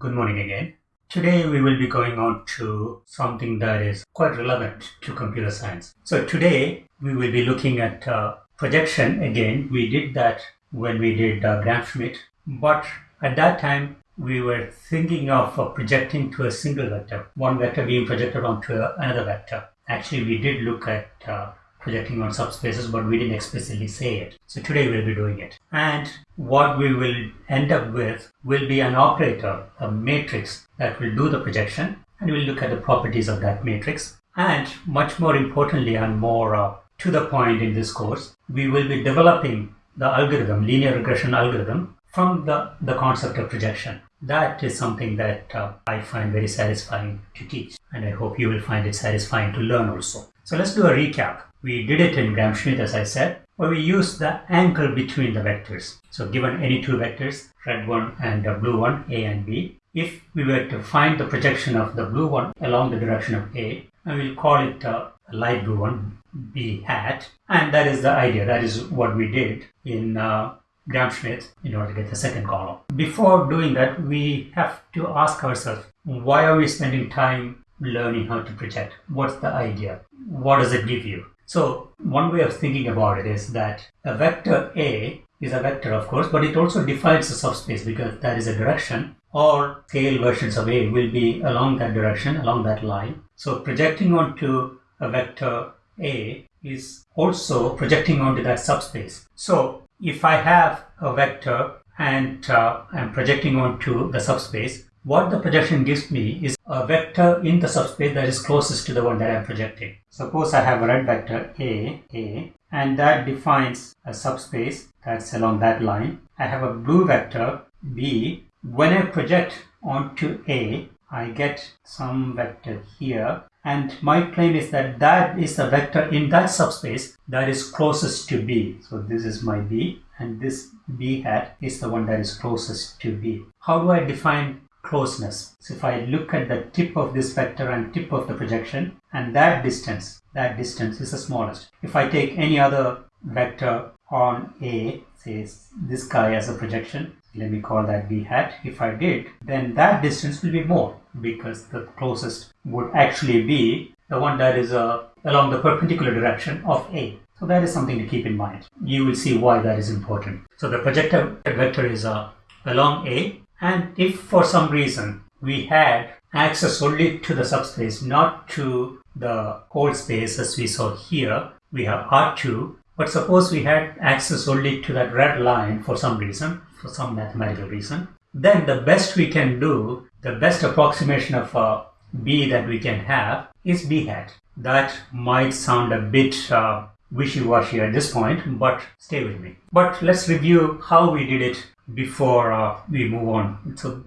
Good morning again. Today we will be going on to something that is quite relevant to computer science. So today we will be looking at uh, projection again. We did that when we did uh, Gram-Schmidt, but at that time we were thinking of uh, projecting to a single vector, one vector being projected onto another vector. Actually, we did look at uh, projecting on subspaces, but we didn't explicitly say it. So today we'll be doing it. And what we will end up with will be an operator, a matrix that will do the projection, and we'll look at the properties of that matrix. And much more importantly and more uh, to the point in this course, we will be developing the algorithm, linear regression algorithm, from the, the concept of projection. That is something that uh, I find very satisfying to teach, and I hope you will find it satisfying to learn also. So let's do a recap. We did it in Gram-Schmidt as I said, where we used the angle between the vectors. So given any two vectors, red one and the blue one, A and B, if we were to find the projection of the blue one along the direction of A, and we'll call it a light blue one, B hat, and that is the idea. That is what we did in uh, Gram-Schmidt in order to get the second column. Before doing that, we have to ask ourselves, why are we spending time learning how to project? What's the idea? What does it give you? So one way of thinking about it is that a vector A is a vector, of course, but it also defines a subspace because that is a direction. All scale versions of A will be along that direction, along that line. So projecting onto a vector A is also projecting onto that subspace. So if I have a vector and uh, I'm projecting onto the subspace, what the projection gives me is a vector in the subspace that is closest to the one that I'm projecting. Suppose I have a red vector A, A, and that defines a subspace that's along that line. I have a blue vector B. When I project onto A, I get some vector here and my claim is that that is the vector in that subspace that is closest to B. So this is my B and this B hat is the one that is closest to B. How do I define closeness. So if I look at the tip of this vector and tip of the projection and that distance, that distance is the smallest. If I take any other vector on A, say this guy as a projection, let me call that b hat. If I did, then that distance will be more because the closest would actually be the one that is uh, along the perpendicular direction of A. So that is something to keep in mind. You will see why that is important. So the projected vector is uh, along A and if for some reason we had access only to the subspace, not to the whole space as we saw here, we have R2, but suppose we had access only to that red line for some reason, for some mathematical reason, then the best we can do, the best approximation of a B that we can have is B hat. That might sound a bit uh, wishy-washy at this point, but stay with me. But let's review how we did it before uh, we move on. So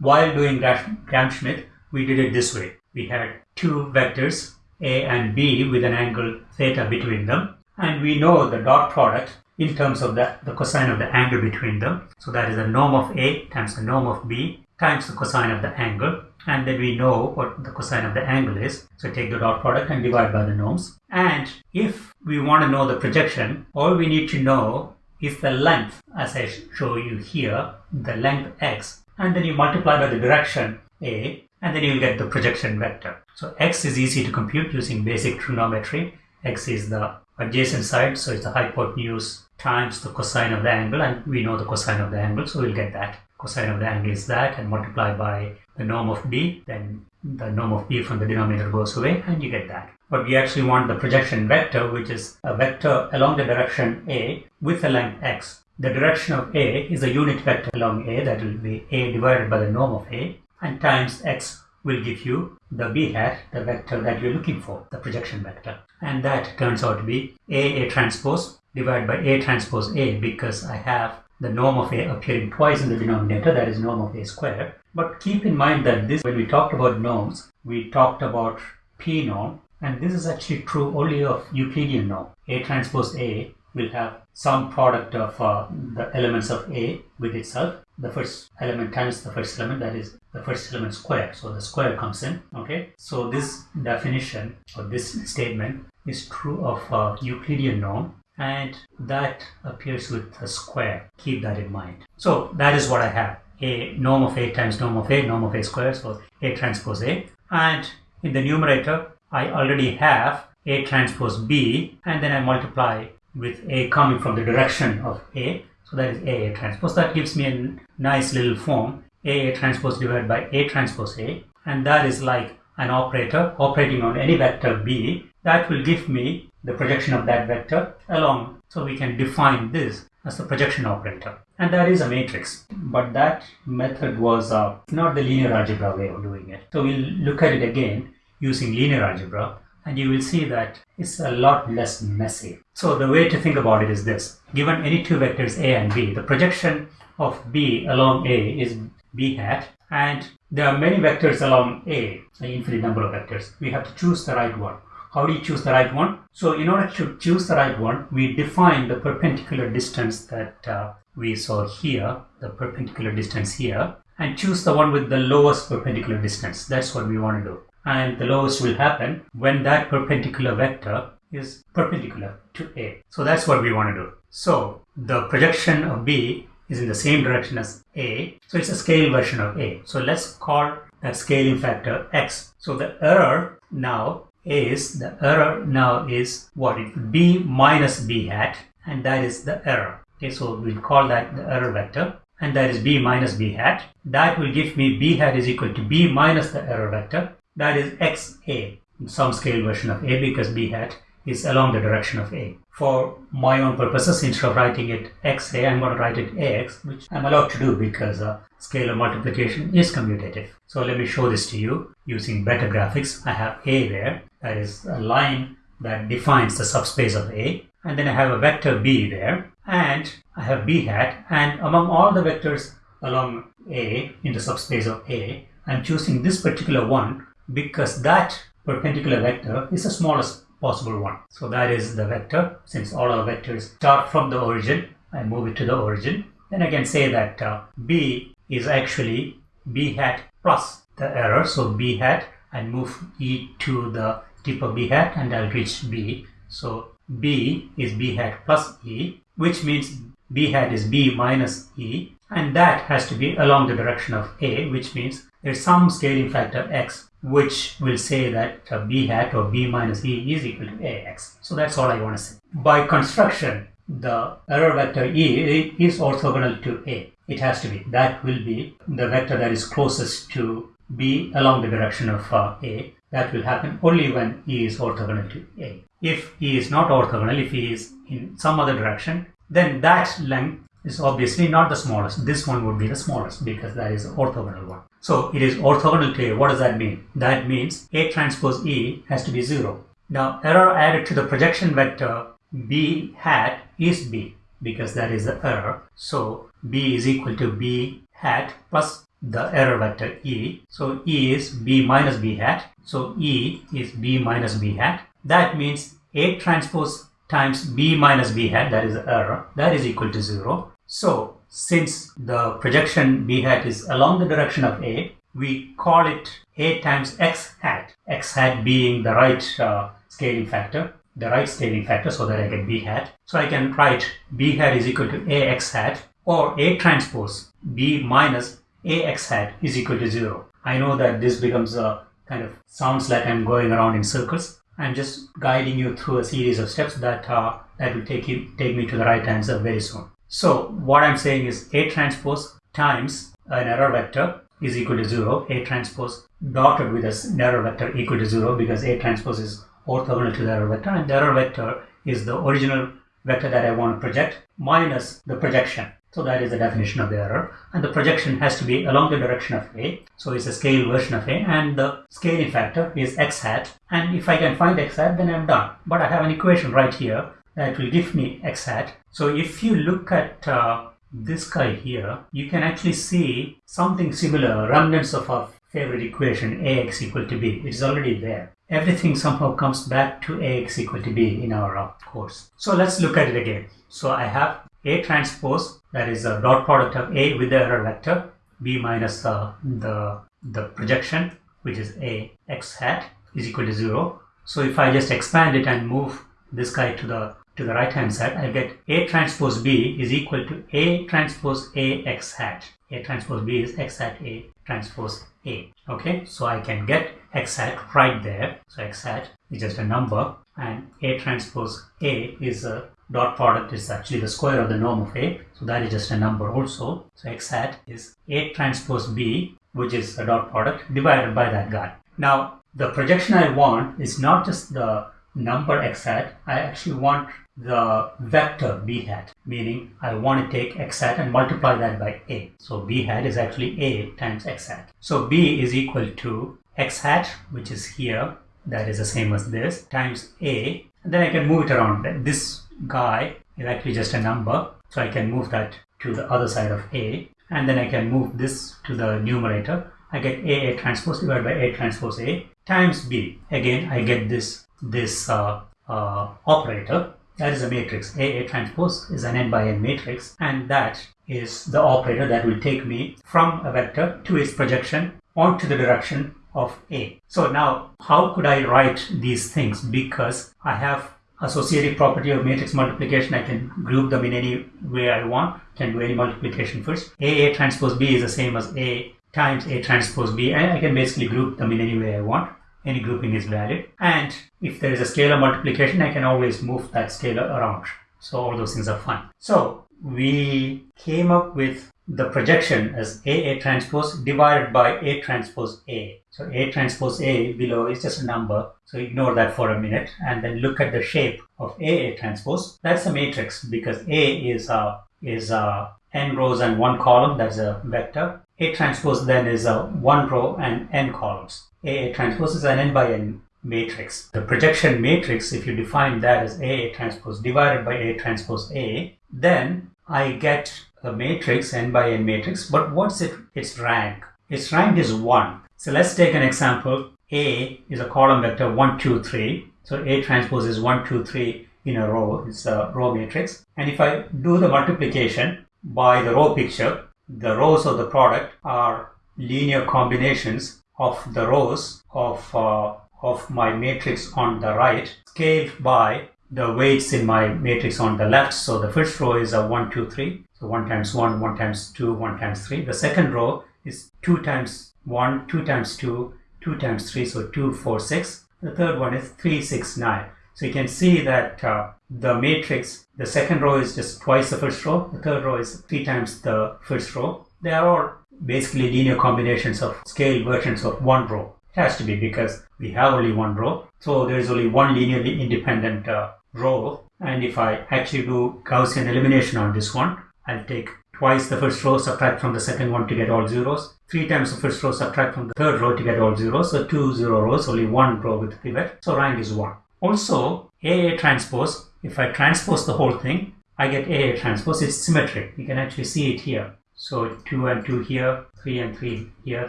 while doing Gram-Schmidt, we did it this way. We had two vectors, A and B, with an angle theta between them. And we know the dot product in terms of the, the cosine of the angle between them. So that is the norm of A times the norm of B times the cosine of the angle. And then we know what the cosine of the angle is. So take the dot product and divide by the norms. And if we want to know the projection, all we need to know is the length as I show you here, the length x, and then you multiply by the direction a, and then you'll get the projection vector. So x is easy to compute using basic trigonometry. x is the adjacent side, so it's the hypotenuse times the cosine of the angle, and we know the cosine of the angle, so we'll get that. Cosine of the angle is that, and multiply by the norm of b, then the norm of b from the denominator goes away, and you get that but we actually want the projection vector, which is a vector along the direction A with a length x. The direction of A is a unit vector along A, that will be A divided by the norm of A, and times x will give you the b hat, the vector that you're looking for, the projection vector. And that turns out to be A A transpose divided by A transpose A because I have the norm of A appearing twice in the denominator, that is norm of A squared. But keep in mind that this, when we talked about norms, we talked about P norm and this is actually true only of Euclidean norm. A transpose A will have some product of uh, the elements of A with itself. The first element times the first element, that is the first element square. So the square comes in. Okay. So this definition or this statement is true of uh, Euclidean norm and that appears with a square. Keep that in mind. So that is what I have. A norm of a times norm of a, norm of a square, so a transpose a. And in the numerator, I already have a transpose b, and then I multiply with a coming from the direction of a, so that is a, a transpose. That gives me a nice little form, a, a transpose divided by a transpose a, and that is like an operator operating on any vector b, that will give me the projection of that vector along. So we can define this as the projection operator. And that is a matrix. But that method was uh, not the linear algebra way of doing it. So we'll look at it again using linear algebra and you will see that it's a lot less messy. So the way to think about it is this. Given any two vectors a and b, the projection of b along a is b hat and there are many vectors along a, an infinite number of vectors. We have to choose the right one. How do you choose the right one? So in order to choose the right one, we define the perpendicular distance that uh, we saw here, the perpendicular distance here, and choose the one with the lowest perpendicular distance. That's what we want to do. And the lowest will happen when that perpendicular vector is perpendicular to A. So that's what we want to do. So the projection of B is in the same direction as A. So it's a scale version of A. So let's call that scaling factor X. So the error now is the error now is what? It b minus b hat and that is the error. Okay so we'll call that the error vector and that is b minus b hat. That will give me b hat is equal to b minus the error vector. That is xa some scale version of a because b hat is along the direction of a. For my own purposes instead of writing it xa i'm going to write it ax which i'm allowed to do because uh, scalar multiplication is commutative. So let me show this to you using better graphics. I have a there that is a line that defines the subspace of A. And then I have a vector B there. And I have B hat. And among all the vectors along A in the subspace of A I'm choosing this particular one because that perpendicular vector is the smallest possible one. So that is the vector. Since all our vectors start from the origin I move it to the origin. Then I can say that uh, B is actually B hat plus the error. So B hat and move E to the tip of b hat and I'll reach b. So b is b hat plus e which means b hat is b minus e and that has to be along the direction of a which means there's some scaling factor x which will say that uh, b hat or b minus e is equal to ax. So that's all I want to say. By construction the error vector e is orthogonal to a. It has to be. That will be the vector that is closest to b along the direction of uh, a that will happen only when E is orthogonal to A. If E is not orthogonal, if E is in some other direction, then that length is obviously not the smallest. This one would be the smallest because that is the orthogonal one. So it is orthogonal to A. What does that mean? That means A transpose E has to be 0. Now error added to the projection vector B hat is B because that is the error. So B is equal to B hat plus the error vector E. So E is B minus B hat. So E is B minus B hat. That means A transpose times B minus B hat, that is the error, that is equal to 0. So since the projection B hat is along the direction of A, we call it A times X hat. X hat being the right uh, scaling factor, the right scaling factor so that I get B hat. So I can write B hat is equal to AX hat or A transpose B minus ax hat is equal to 0. I know that this becomes a kind of sounds like I'm going around in circles. I'm just guiding you through a series of steps that uh, that will take you take me to the right answer very soon. So what I'm saying is A transpose times an error vector is equal to 0. A transpose dotted with an error vector equal to 0 because A transpose is orthogonal to the error vector and the error vector is the original vector that I want to project minus the projection. So that is the definition of the error. And the projection has to be along the direction of A. So it's a scale version of A and the scaling factor is x hat. And if I can find x hat, then I'm done. But I have an equation right here that will give me x hat. So if you look at uh, this guy here, you can actually see something similar, remnants of our favorite equation, ax equal to b. It is already there. Everything somehow comes back to ax equal to b in our course. So let's look at it again. So I have a transpose that is a dot product of A with the error vector B minus uh, the, the projection which is A x hat is equal to 0. So if I just expand it and move this guy to the to the right hand side I get A transpose B is equal to A transpose A x hat. A transpose B is x hat A transpose A. Okay, so I can get x hat right there. So x hat is just a number and A transpose A is a dot product is actually the square of the norm of A. So that is just a number also. So x hat is A transpose B which is a dot product divided by that guy. Now the projection I want is not just the number x hat, I actually want the vector b hat, meaning I want to take x hat and multiply that by a. So b hat is actually a times x hat. So b is equal to x hat, which is here, that is the same as this, times a, and then I can move it around. This guy is actually just a number, so I can move that to the other side of a, and then I can move this to the numerator. I get a, a transpose divided by a transpose a times b. Again, I get this this uh, uh, operator that is a matrix. A, A transpose is an n by n matrix and that is the operator that will take me from a vector to its projection onto the direction of A. So now how could I write these things because I have associative property of matrix multiplication I can group them in any way I want can do any multiplication first. A A transpose B is the same as A times A transpose B and I can basically group them in any way I want any grouping is valid. And if there is a scalar multiplication, I can always move that scalar around. So all those things are fine. So we came up with the projection as A A transpose divided by A transpose A. So A transpose A below is just a number. So ignore that for a minute and then look at the shape of A transpose. That's a matrix because A is a, is a n rows and one column. That's a vector. A transpose then is a one row and n columns. A a transpose is an n by n matrix. The projection matrix, if you define that as A transpose divided by A transpose A, then I get a matrix, n by n matrix, but what's it, its rank? Its rank is 1. So let's take an example. A is a column vector 1, 2, 3. So A transpose is 1, 2, 3 in a row. It's a row matrix. And if I do the multiplication by the row picture, the rows of the product are linear combinations of the rows of, uh, of my matrix on the right scaled by the weights in my matrix on the left. So the first row is a 1, 2, 3. So 1 times 1, 1 times 2, 1 times 3. The second row is 2 times 1, 2 times 2, 2 times 3, so 2, 4, 6. The third one is 3, 6, 9. So you can see that uh, the matrix, the second row is just twice the first row, the third row is 3 times the first row. They are all basically linear combinations of scale versions of one row. It has to be because we have only one row. So there is only one linearly independent uh, row. And if I actually do Gaussian elimination on this one, I'll take twice the first row, subtract from the second one to get all zeros. Three times the first row, subtract from the third row to get all zeros. So two zero rows, only one row with pivot. So rank is one. Also, AA transpose, if I transpose the whole thing, I get AA transpose. It's symmetric. You can actually see it here. So 2 and 2 here, 3 and 3 here,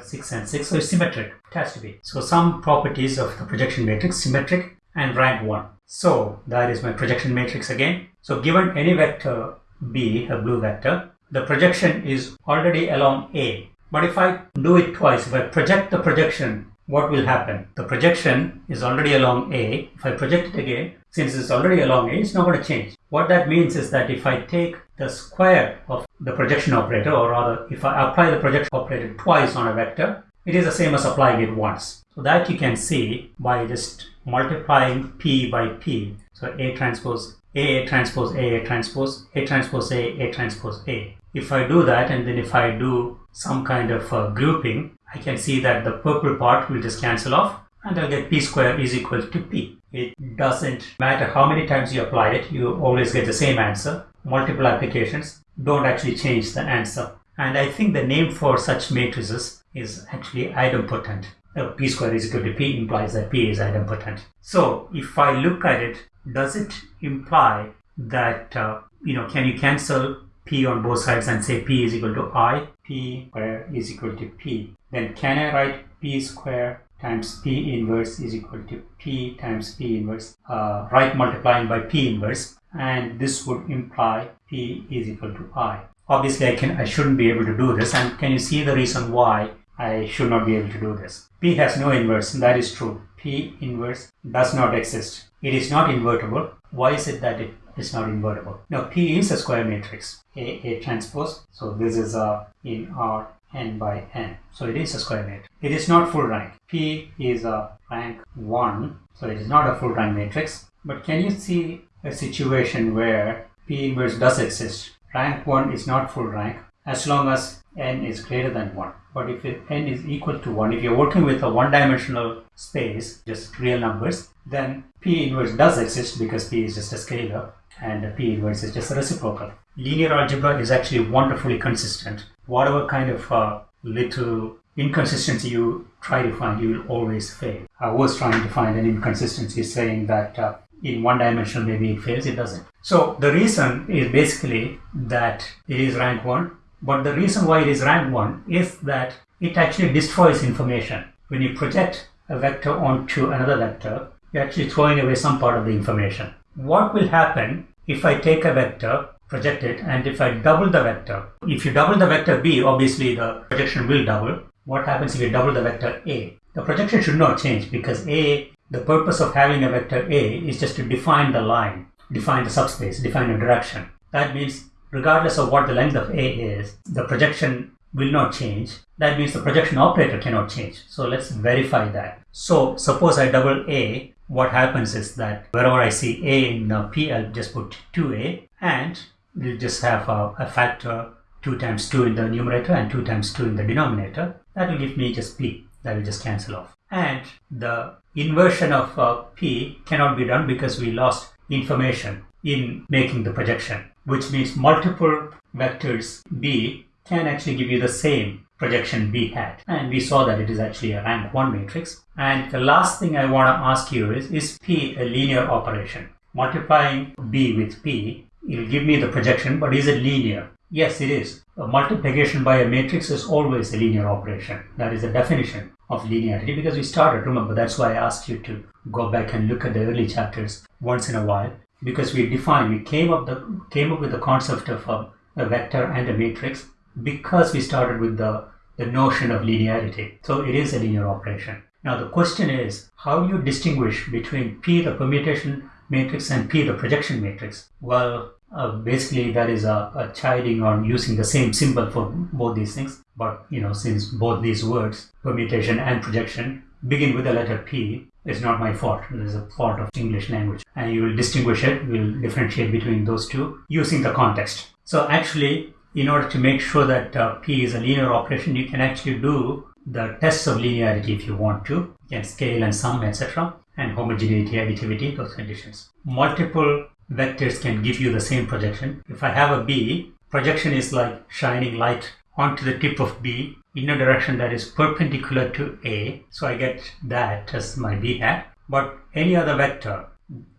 6 and 6. So it's symmetric. It has to be. So some properties of the projection matrix, symmetric and rank 1. So that is my projection matrix again. So given any vector B, a blue vector, the projection is already along A. But if I do it twice, if I project the projection, what will happen? The projection is already along A. If I project it again, since it's already along A, it's not going to change. What that means is that if I take the square of the projection operator, or rather, if I apply the projection operator twice on a vector, it is the same as applying it once. So that you can see by just multiplying P by P. So A transpose A, A transpose A, A transpose A transpose A, A transpose A. If I do that and then if I do some kind of uh, grouping, I can see that the purple part will just cancel off and I'll get P square is equal to P. It doesn't matter how many times you apply it, you always get the same answer. Multiple applications don't actually change the answer. And I think the name for such matrices is actually idempotent. Uh, P square is equal to P implies that P is idempotent. So if I look at it, does it imply that, uh, you know, can you cancel P on both sides and say P is equal to I? P square is equal to P. Then can I write P square times P inverse is equal to P times P inverse, uh, right multiplying by P inverse, and this would imply P is equal to I. Obviously, I can I shouldn't be able to do this, and can you see the reason why I should not be able to do this? P has no inverse, that is true. P inverse does not exist. It is not invertible. Why is it that it it's not invertible. Now P is a square matrix, A, A transpose. So this is a in R n by n. So it is a square matrix. It is not full rank. P is a rank 1, so it is not a full rank matrix. But can you see a situation where P inverse does exist? Rank 1 is not full rank as long as n is greater than 1. But if n is equal to 1, if you're working with a one-dimensional space, just real numbers, then P inverse does exist because P is just a scalar and the P inverse is just a reciprocal. Linear algebra is actually wonderfully consistent. Whatever kind of uh, little inconsistency you try to find, you will always fail. I was trying to find an inconsistency saying that uh, in one dimension maybe it fails, it doesn't. So the reason is basically that it is rank 1 but the reason why it is rank 1 is that it actually destroys information. When you project a vector onto another vector, you're actually throwing away some part of the information. What will happen if I take a vector, project it, and if I double the vector? If you double the vector b, obviously the projection will double. What happens if you double the vector a? The projection should not change because a, the purpose of having a vector a is just to define the line, define the subspace, define a direction. That means regardless of what the length of A is, the projection will not change. That means the projection operator cannot change. So let's verify that. So suppose I double A, what happens is that wherever I see A in P, I'll just put 2A and we'll just have a, a, factor 2 times 2 in the numerator and 2 times 2 in the denominator. That will give me just P. That will just cancel off. And the inversion of uh, P cannot be done because we lost information in making the projection which means multiple vectors B can actually give you the same projection B hat. And we saw that it is actually a rank 1 matrix. And the last thing I want to ask you is, is P a linear operation? Multiplying B with P, it will give me the projection, but is it linear? Yes, it is. A multiplication by a matrix is always a linear operation. That is the definition of linearity because we started, remember, that's why I asked you to go back and look at the early chapters once in a while because we defined, we came up the came up with the concept of a, a vector and a matrix because we started with the the notion of linearity. So it is a linear operation. Now the question is, how do you distinguish between P, the permutation matrix, and P, the projection matrix? Well, uh, basically that is a, a chiding on using the same symbol for both these things. But you know, since both these words, permutation and projection, begin with the letter P, it's not my fault. It is a fault of English language. And you will distinguish it, we'll differentiate between those two using the context. So actually, in order to make sure that uh, P is a linear operation, you can actually do the tests of linearity if you want to. You can scale and sum, etc. And homogeneity, additivity, those conditions. Multiple vectors can give you the same projection. If I have a B, projection is like shining light onto the tip of B in a direction that is perpendicular to A. So I get that as my B hat. But any other vector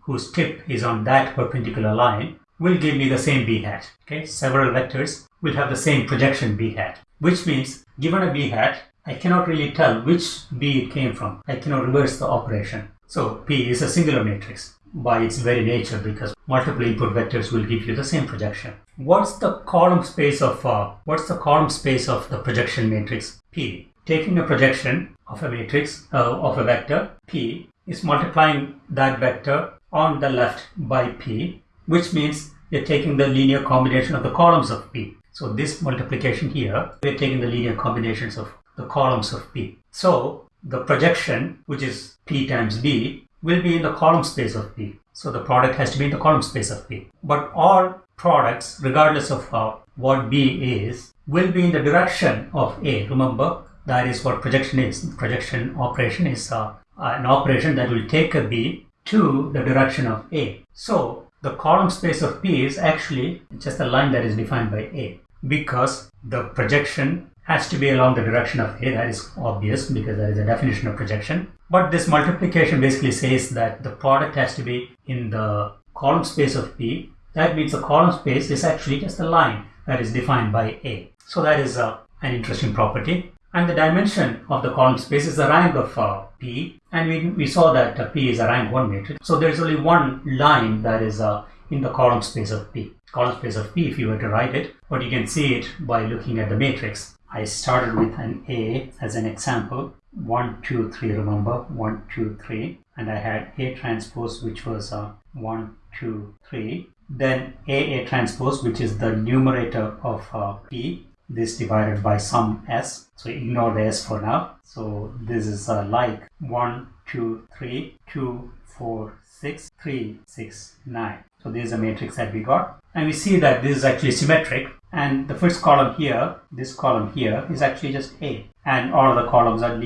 whose tip is on that perpendicular line will give me the same B hat. Okay, several vectors will have the same projection B hat, which means given a B hat, I cannot really tell which B it came from. I cannot reverse the operation. So P is a singular matrix by its very nature because multiple input vectors will give you the same projection. What's the column space of uh, what's the column space of the projection matrix P? Taking a projection of a matrix uh, of a vector P is multiplying that vector on the left by P, which means you're taking the linear combination of the columns of P. So this multiplication here, we're taking the linear combinations of the columns of P. So the projection, which is P times B, will be in the column space of P. So the product has to be in the column space of P. But all products, regardless of what B is, will be in the direction of A. Remember, that is what projection is. Projection operation is uh, an operation that will take a B to the direction of A. So the column space of P is actually just a line that is defined by A because the projection has to be along the direction of A. That is obvious because that is a definition of projection. But this multiplication basically says that the product has to be in the column space of P. That means the column space is actually just a line that is defined by A. So that is uh, an interesting property. And the dimension of the column space is the rank of uh, P. And we, we saw that uh, P is a rank 1 matrix. So there is only one line that is uh, in the column space of P. Column space of P if you were to write it. But you can see it by looking at the matrix. I started with an A as an example. 1, 2, 3, remember? 1, 2, 3. And I had A transpose, which was a uh, 1, 2, 3. then AA transpose, which is the numerator of uh, P, this divided by some S. So ignore the S for now. So this is uh, like 1, 2, 3, 2, 4, 6, 3, 6, 9. So this is a matrix that we got. And we see that this is actually symmetric. And the first column here, this column here is actually just A. And all of the columns are,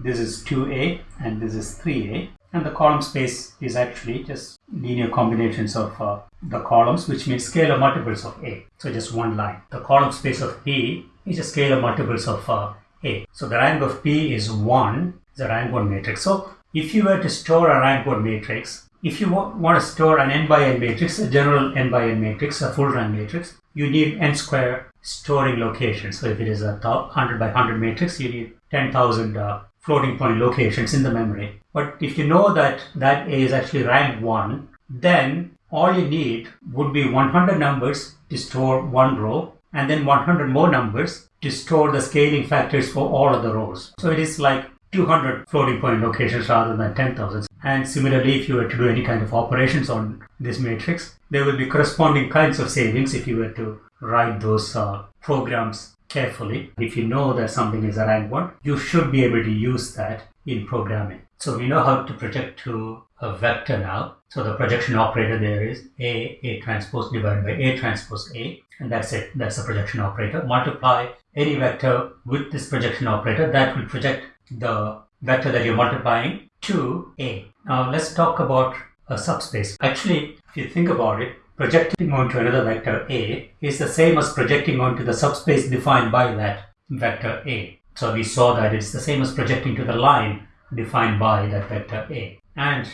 this is 2A and this is 3A and the column space is actually just linear combinations of uh, the columns which means scalar multiples of A. So just one line. The column space of P is a scalar multiples of uh, A. So the rank of P is 1, the rank 1 matrix. So if you were to store a rank 1 matrix, if you want to store an n by n matrix, a general n by n matrix, a full rank matrix, you need n square storing locations. So if it is a 100 by 100 matrix, you need 10,000 uh, floating point locations in the memory. But if you know that that A is actually rank 1, then all you need would be 100 numbers to store one row and then 100 more numbers to store the scaling factors for all of the rows. So it is like 200 floating point locations rather than 10,000. And similarly, if you were to do any kind of operations on this matrix, there will be corresponding kinds of savings if you were to write those uh, programs carefully. If you know that something is a rank 1, you should be able to use that in programming. So we know how to project to a vector now. So the projection operator there is A, A transpose divided by A transpose A. And that's it. That's the projection operator. Multiply any vector with this projection operator that will project the vector that you're multiplying to A. Now let's talk about a subspace. Actually, if you think about it, projecting onto another vector A is the same as projecting onto the subspace defined by that vector A. So we saw that it's the same as projecting to the line defined by that vector A. And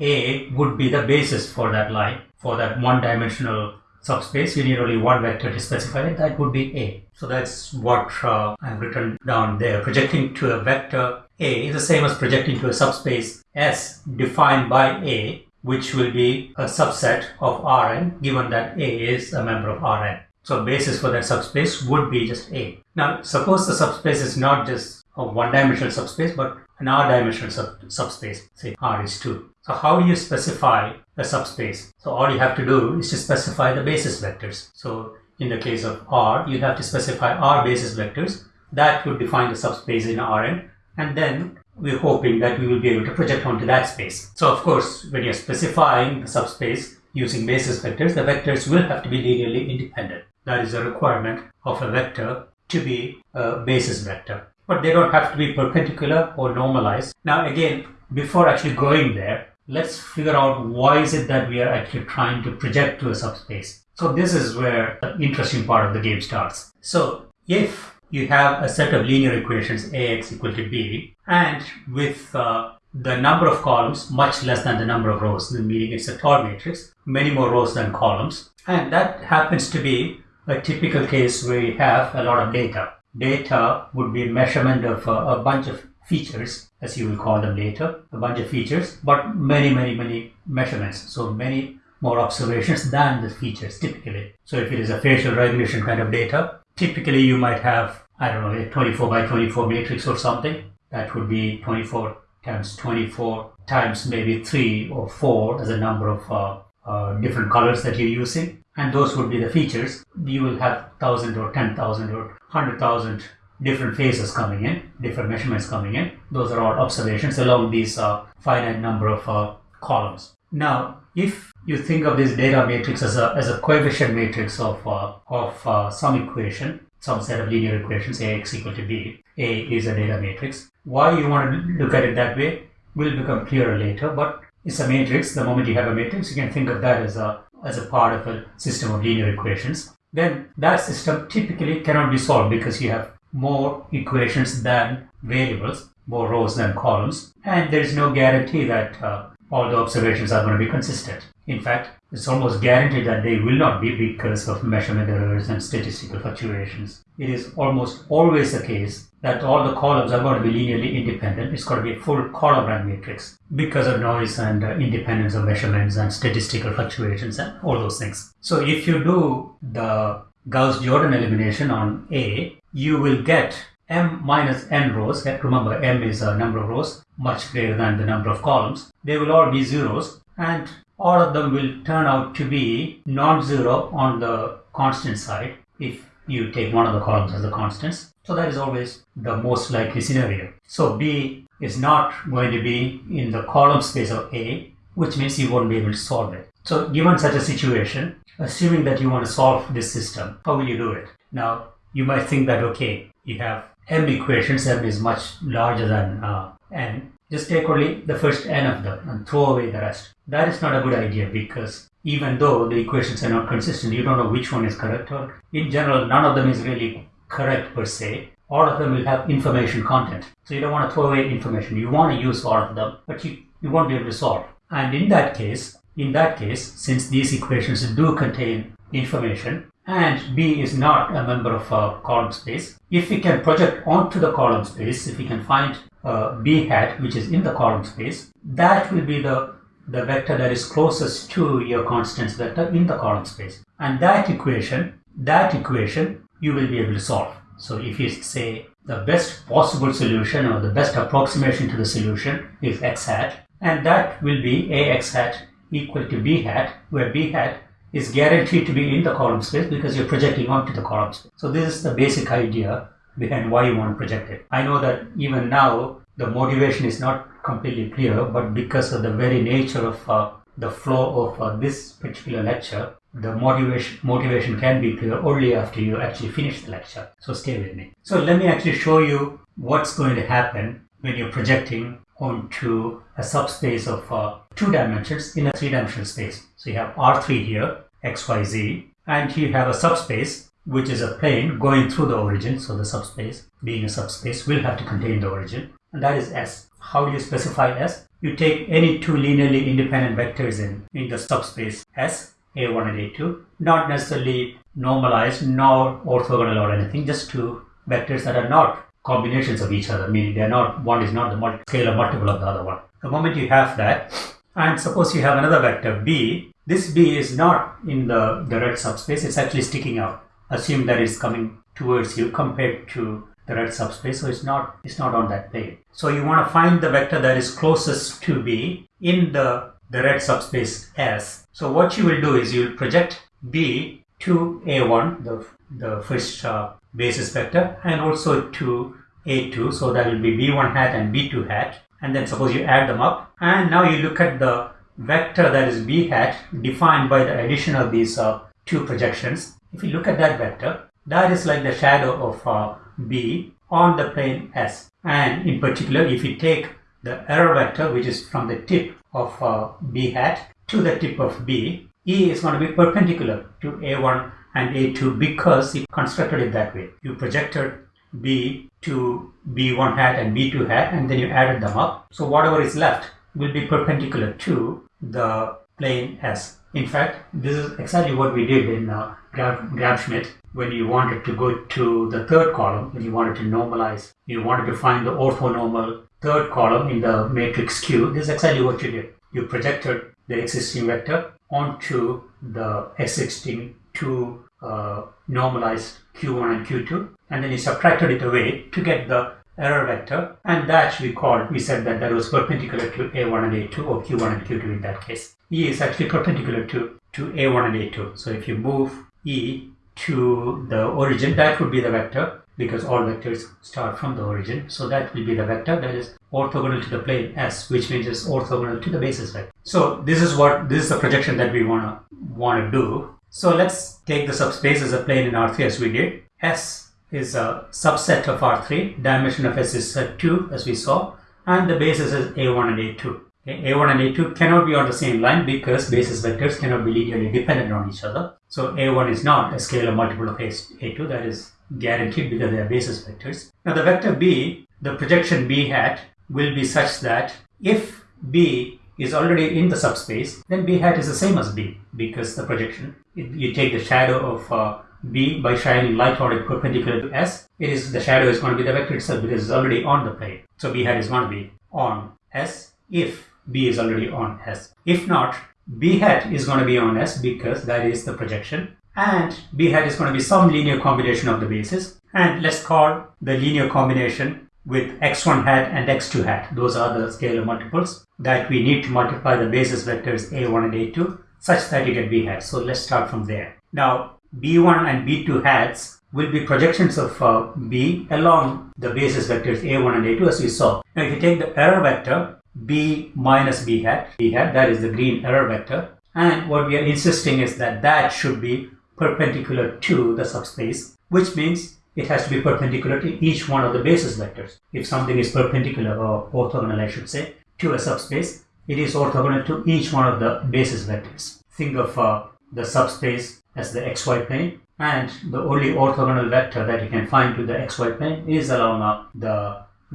A would be the basis for that line. For that one-dimensional subspace, you need only one vector to specify it. That would be A. So that's what uh, I've written down there. Projecting to a vector A is the same as projecting to a subspace S defined by A which will be a subset of Rn given that A is a member of Rn. So basis for that subspace would be just A. Now suppose the subspace is not just a one-dimensional subspace but an R-dimensional sub subspace, say R is 2. So how do you specify a subspace? So all you have to do is to specify the basis vectors. So in the case of R, you have to specify R basis vectors that would define the subspace in Rn and then we're hoping that we will be able to project onto that space. So of course, when you're specifying the subspace using basis vectors, the vectors will have to be linearly independent. That is a requirement of a vector to be a basis vector. But they don't have to be perpendicular or normalized. Now again, before actually going there, let's figure out why is it that we are actually trying to project to a subspace. So this is where the interesting part of the game starts. So if you have a set of linear equations ax equal to b and with uh, the number of columns much less than the number of rows, meaning it's a tall matrix, many more rows than columns. And that happens to be a typical case where you have a lot of data. Data would be measurement of uh, a bunch of features, as you will call them later, a bunch of features, but many, many, many measurements. So many more observations than the features typically. So if it is a facial recognition kind of data, typically you might have, I don't know, a 24 by 24 matrix or something. That would be 24 times 24 times maybe 3 or 4 as a number of uh, uh, different colors that you're using. And those would be the features. You will have 1,000 or 10,000 or 100,000 different phases coming in, different measurements coming in. Those are all observations along these uh, finite number of uh, columns. Now, if you think of this data matrix as a, as a coefficient matrix of, uh, of uh, some equation, some set of linear equations, ax equal to b, a is a data matrix. Why you want to look at it that way will become clearer later, but it's a matrix. The moment you have a matrix, you can think of that as a, as a part of a system of linear equations. Then that system typically cannot be solved because you have more equations than variables, more rows than columns, and there is no guarantee that uh, all the observations are going to be consistent. In fact, it's almost guaranteed that they will not be because of measurement errors and statistical fluctuations. It is almost always the case that all the columns are going to be linearly independent. It's going to be a full column rank matrix because of noise and uh, independence of measurements and statistical fluctuations and all those things. So if you do the Gauss-Jordan elimination on A, you will get m minus n rows, remember m is a number of rows, much greater than the number of columns, they will all be zeros and all of them will turn out to be non-zero on the constant side if you take one of the columns as the constants. So that is always the most likely scenario. So B is not going to be in the column space of A, which means you won't be able to solve it. So given such a situation, assuming that you want to solve this system, how will you do it? Now, you might think that, okay, you have m equations, m is much larger than uh, n. Just take only the first n of them and throw away the rest. That is not a good idea because even though the equations are not consistent, you don't know which one is correct or in general, none of them is really correct per se. All of them will have information content. So you don't want to throw away information. You want to use all of them, but you, you won't be able to solve. And in that case, in that case, since these equations do contain information and B is not a member of a column space, if we can project onto the column space, if we can find uh, B hat which is in the column space, that will be the, the vector that is closest to your constants vector in the column space. And that equation, that equation you will be able to solve. So if you say the best possible solution or the best approximation to the solution is x hat and that will be ax hat equal to b hat where b hat is guaranteed to be in the column space because you're projecting onto the column space. So this is the basic idea behind why you want to project it. I know that even now the motivation is not completely clear but because of the very nature of uh, the flow of uh, this particular lecture the motivation motivation can be clear only after you actually finish the lecture so stay with me so let me actually show you what's going to happen when you're projecting onto a subspace of uh, two dimensions in a three-dimensional space so you have r3 here xyz and you have a subspace which is a plane going through the origin. So the subspace being a subspace will have to contain the origin. And that is s. How do you specify s? You take any two linearly independent vectors in in the subspace s a1 and A2, not necessarily normalized nor orthogonal or anything, just two vectors that are not combinations of each other, meaning they're not, one is not the scalar multiple of the other one. The moment you have that, and suppose you have another vector b, this b is not in the, the red subspace, it's actually sticking out. Assume that it's coming towards you compared to the red subspace, so it's not it's not on that plane. So you want to find the vector that is closest to b in the the red subspace S. So what you will do is you will project B to A1, the, the first uh, basis vector, and also to A2. So that will be B1 hat and B2 hat. And then suppose you add them up. And now you look at the vector that is B hat defined by the addition of these uh, two projections. If you look at that vector, that is like the shadow of uh, B on the plane S. And in particular, if you take the error vector, which is from the tip of uh, b hat to the tip of b, e is going to be perpendicular to a1 and a2 because you constructed it that way. You projected b to b1 hat and b2 hat and then you added them up. So whatever is left will be perpendicular to the plane S. In fact, this is exactly what we did in uh, Gram-Schmidt when you wanted to go to the third column, when you wanted to normalize, you wanted to find the orthonormal third column in the matrix Q, this is exactly what you did. You projected the existing vector onto the existing two uh, normalized Q1 and Q2, and then you subtracted it away to get the error vector, and that we called, we said that that was perpendicular to A1 and A2, or Q1 and Q2 in that case. E is actually perpendicular to, to A1 and A2. So if you move E to the origin, that would be the vector because all vectors start from the origin. So that will be the vector that is orthogonal to the plane S, which means it's orthogonal to the basis vector. So this is what this is the projection that we wanna wanna do. So let's take the subspace as a plane in R3 as we did. S is a subset of R3. Dimension of S is 2 as we saw, and the basis is A1 and A2. Okay, A1 and A2 cannot be on the same line because basis vectors cannot be linearly dependent on each other. So A1 is not a scalar multiple of A2, that is guaranteed because they are basis vectors. Now the vector B, the projection B hat will be such that if B is already in the subspace, then B hat is the same as B because the projection, you take the shadow of uh, B by shining light on it perpendicular to S, it is the shadow is going to be the vector itself because it's already on the plane. So B hat is going to be on S if B is already on S. If not, B hat is going to be on S because that is the projection and b hat is going to be some linear combination of the bases and let's call the linear combination with x1 hat and x2 hat. Those are the scalar multiples that we need to multiply the basis vectors a1 and a2 such that you get b hat. So let's start from there. Now b1 and b2 hats will be projections of uh, b along the basis vectors a1 and a2 as we saw. Now if you take the error vector b minus b hat, b hat that is the green error vector and what we are insisting is that that should be perpendicular to the subspace which means it has to be perpendicular to each one of the basis vectors. If something is perpendicular or orthogonal I should say to a subspace it is orthogonal to each one of the basis vectors. Think of uh, the subspace as the xy plane and the only orthogonal vector that you can find to the xy plane is along uh, the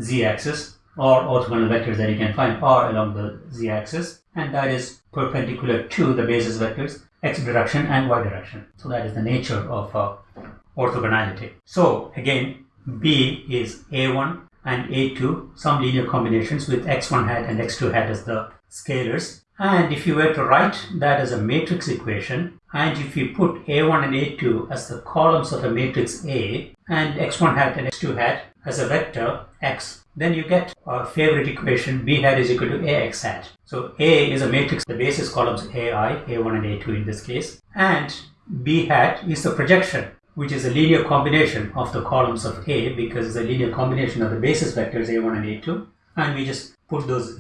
z-axis or orthogonal vectors that you can find are along the z-axis and that is perpendicular to the basis vectors x direction and y direction. So that is the nature of uh, orthogonality. So again B is A1 and A2 some linear combinations with x1 hat and x2 hat as the scalars and if you were to write that as a matrix equation and if you put A1 and A2 as the columns of a matrix A and x1 hat and x2 hat as a vector x, then you get our favorite equation b hat is equal to ax hat. So A is a matrix, the basis columns AI, A1 and A2 in this case, and b hat is the projection which is a linear combination of the columns of A because it's a linear combination of the basis vectors A1 and A2 and we just put those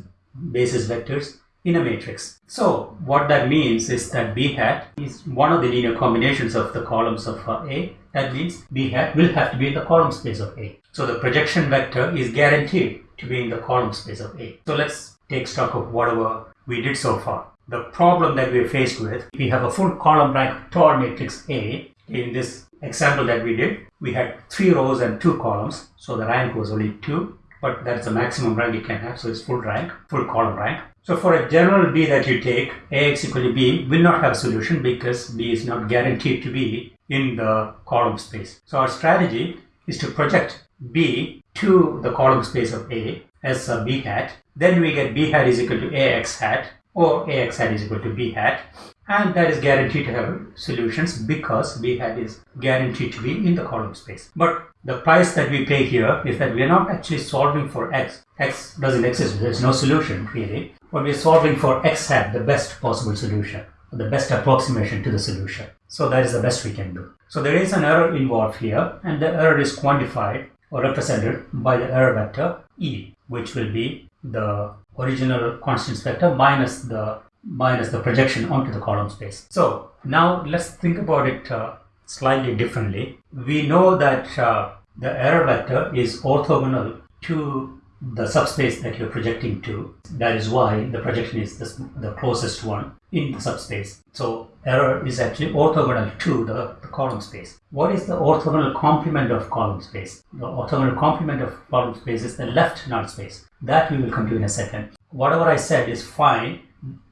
basis vectors in a matrix. So what that means is that b hat is one of the linear combinations of the columns of uh, A. That means b hat will have to be in the column space of A. So the projection vector is guaranteed to be in the column space of A. So let's take stock of whatever we did so far. The problem that we're faced with, we have a full column rank tall matrix A. In this example that we did, we had three rows and two columns. So the rank was only two, but that's the maximum rank you can have. So it's full rank, full column rank. So for a general B that you take, Ax equal to B will not have a solution because B is not guaranteed to be in the column space. So our strategy is to project B to the column space of A as a B hat. Then we get B hat is equal to Ax hat or Ax hat is equal to B hat and that is guaranteed to have solutions because B hat is guaranteed to be in the column space. But the price that we pay here is that we are not actually solving for x. x doesn't exist, there's no solution really but we're solving for x hat, the best possible solution, the best approximation to the solution. So that is the best we can do. So there is an error involved here, and the error is quantified or represented by the error vector E, which will be the original constant vector minus the minus the projection onto the column space. So now let's think about it uh, slightly differently. We know that uh, the error vector is orthogonal to the subspace that you're projecting to. That is why the projection is this, the closest one in the subspace. So error is actually orthogonal to the, the, column space. What is the orthogonal complement of column space? The orthogonal complement of column space is the left null space. That we will come to in a second. Whatever I said is fine.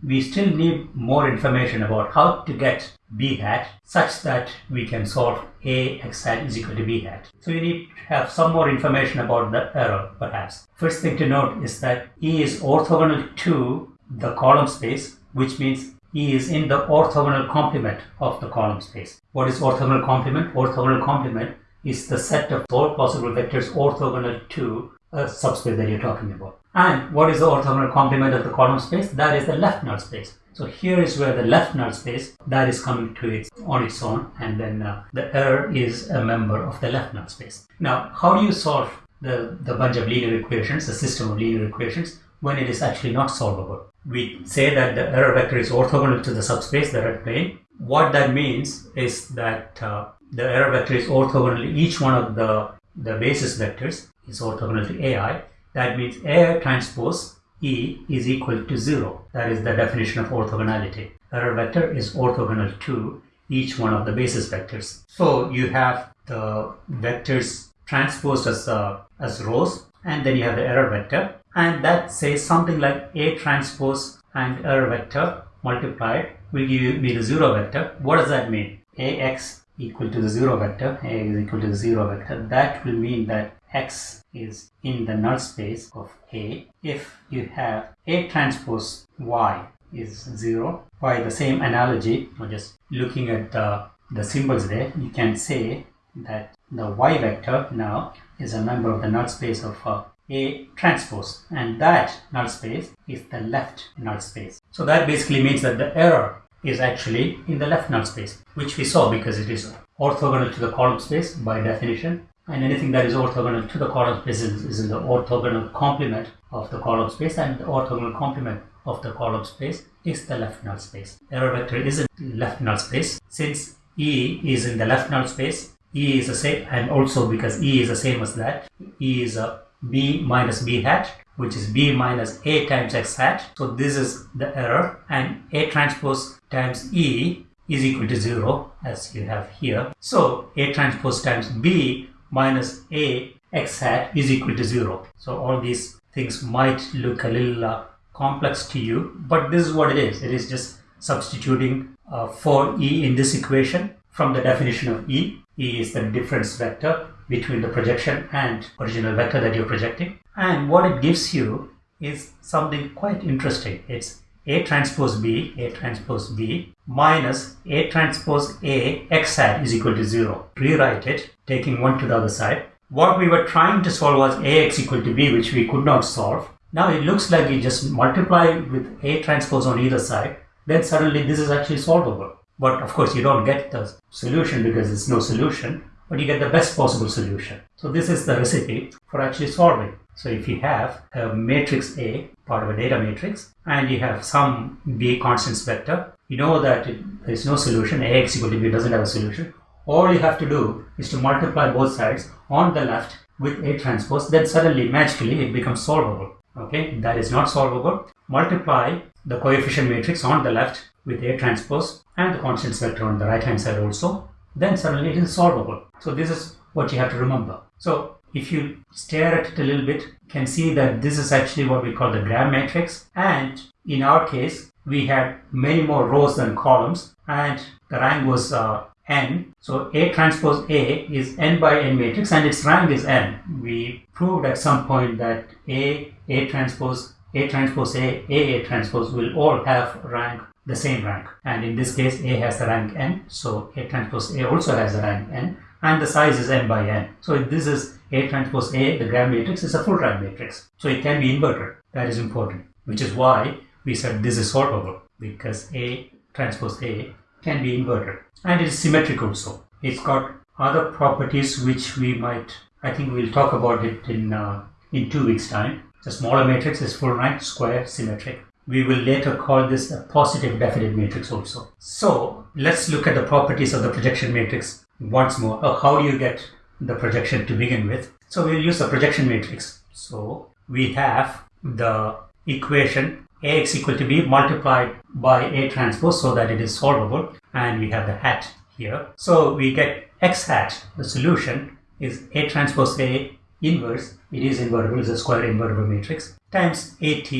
We still need more information about how to get b hat such that we can solve a x hat is equal to b hat. So you need to have some more information about the error perhaps. First thing to note is that E is orthogonal to the column space which means E is in the orthogonal complement of the column space. What is orthogonal complement? Orthogonal complement is the set of all possible vectors orthogonal to a subspace that you're talking about. And what is the orthogonal complement of the column space? That is the left null space. So here is where the left null space that is coming to its on its own and then uh, the error is a member of the left null space. Now how do you solve the, the bunch of linear equations, the system of linear equations when it is actually not solvable? We say that the error vector is orthogonal to the subspace, the red plane. What that means is that uh, the error vector is orthogonal to each one of the, the basis vectors is orthogonal to AI. That means A transpose E is equal to 0. That is the definition of orthogonality. Error vector is orthogonal to each one of the basis vectors. So you have the vectors transposed as, uh, as rows and then you have the error vector and that says something like A transpose and error vector multiplied will give me the 0 vector. What does that mean? Ax equal to the 0 vector, A is equal to the 0 vector. That will mean that x is in the null space of A if you have A transpose Y is 0. By the same analogy, or just looking at the, the symbols there, you can say that the Y vector now is a member of the null space of uh, A transpose and that null space is the left null space. So that basically means that the error is actually in the left null space which we saw because it is orthogonal to the column space by definition and anything that is orthogonal to the column space is, is in the orthogonal complement of the column space and the orthogonal complement of the column space is the left null space. Error vector is in left null space. Since E is in the left null space, E is the same and also because E is the same as that, E is a B minus B hat which is B minus A times X hat. So this is the error and A transpose times E is equal to 0 as you have here. So A transpose times B minus A x hat is equal to 0. So all these things might look a little uh, complex to you, but this is what it is. It is just substituting uh, for E in this equation from the definition of E. E is the difference vector between the projection and original vector that you're projecting. And what it gives you is something quite interesting. It's A transpose B, A transpose B minus A transpose A x hat is equal to 0. Rewrite it, taking one to the other side. What we were trying to solve was Ax equal to B, which we could not solve. Now it looks like you just multiply with A transpose on either side, then suddenly this is actually solvable. But of course you don't get the solution because it's no solution, but you get the best possible solution. So this is the recipe for actually solving. So if you have a matrix A, part of a data matrix, and you have some B constants vector, you know that there is no solution, Ax equal to B doesn't have a solution. All you have to do is to multiply both sides on the left with A transpose, then suddenly magically it becomes solvable. Okay? That is not solvable. Multiply the coefficient matrix on the left with a transpose and the constants vector on the right hand side also then suddenly it is solvable. So this is what you have to remember. So if you stare at it a little bit you can see that this is actually what we call the gram matrix and in our case we had many more rows than columns and the rank was uh, n. So A transpose A is n by n matrix and its rank is n. We proved at some point that A, A transpose, A transpose A, A, A transpose will all have rank the same rank. And in this case, A has the rank n. So A transpose A also has the rank n and the size is m by n. So this is A transpose A, the gram matrix is a full rank matrix. So it can be inverted. That is important, which is why we said this is solvable because A transpose A can be inverted and it is symmetric also. It's got other properties which we might, I think we'll talk about it in, uh, in two weeks time. The smaller matrix is full rank, square, symmetric. We will later call this a positive definite matrix also. So let's look at the properties of the projection matrix once more. Uh, how do you get the projection to begin with? So we'll use the projection matrix. So we have the equation Ax equal to b multiplied by A transpose so that it is solvable and we have the hat here. So we get x hat, the solution is A transpose A inverse, it is invertible, it's a square invertible matrix, times AT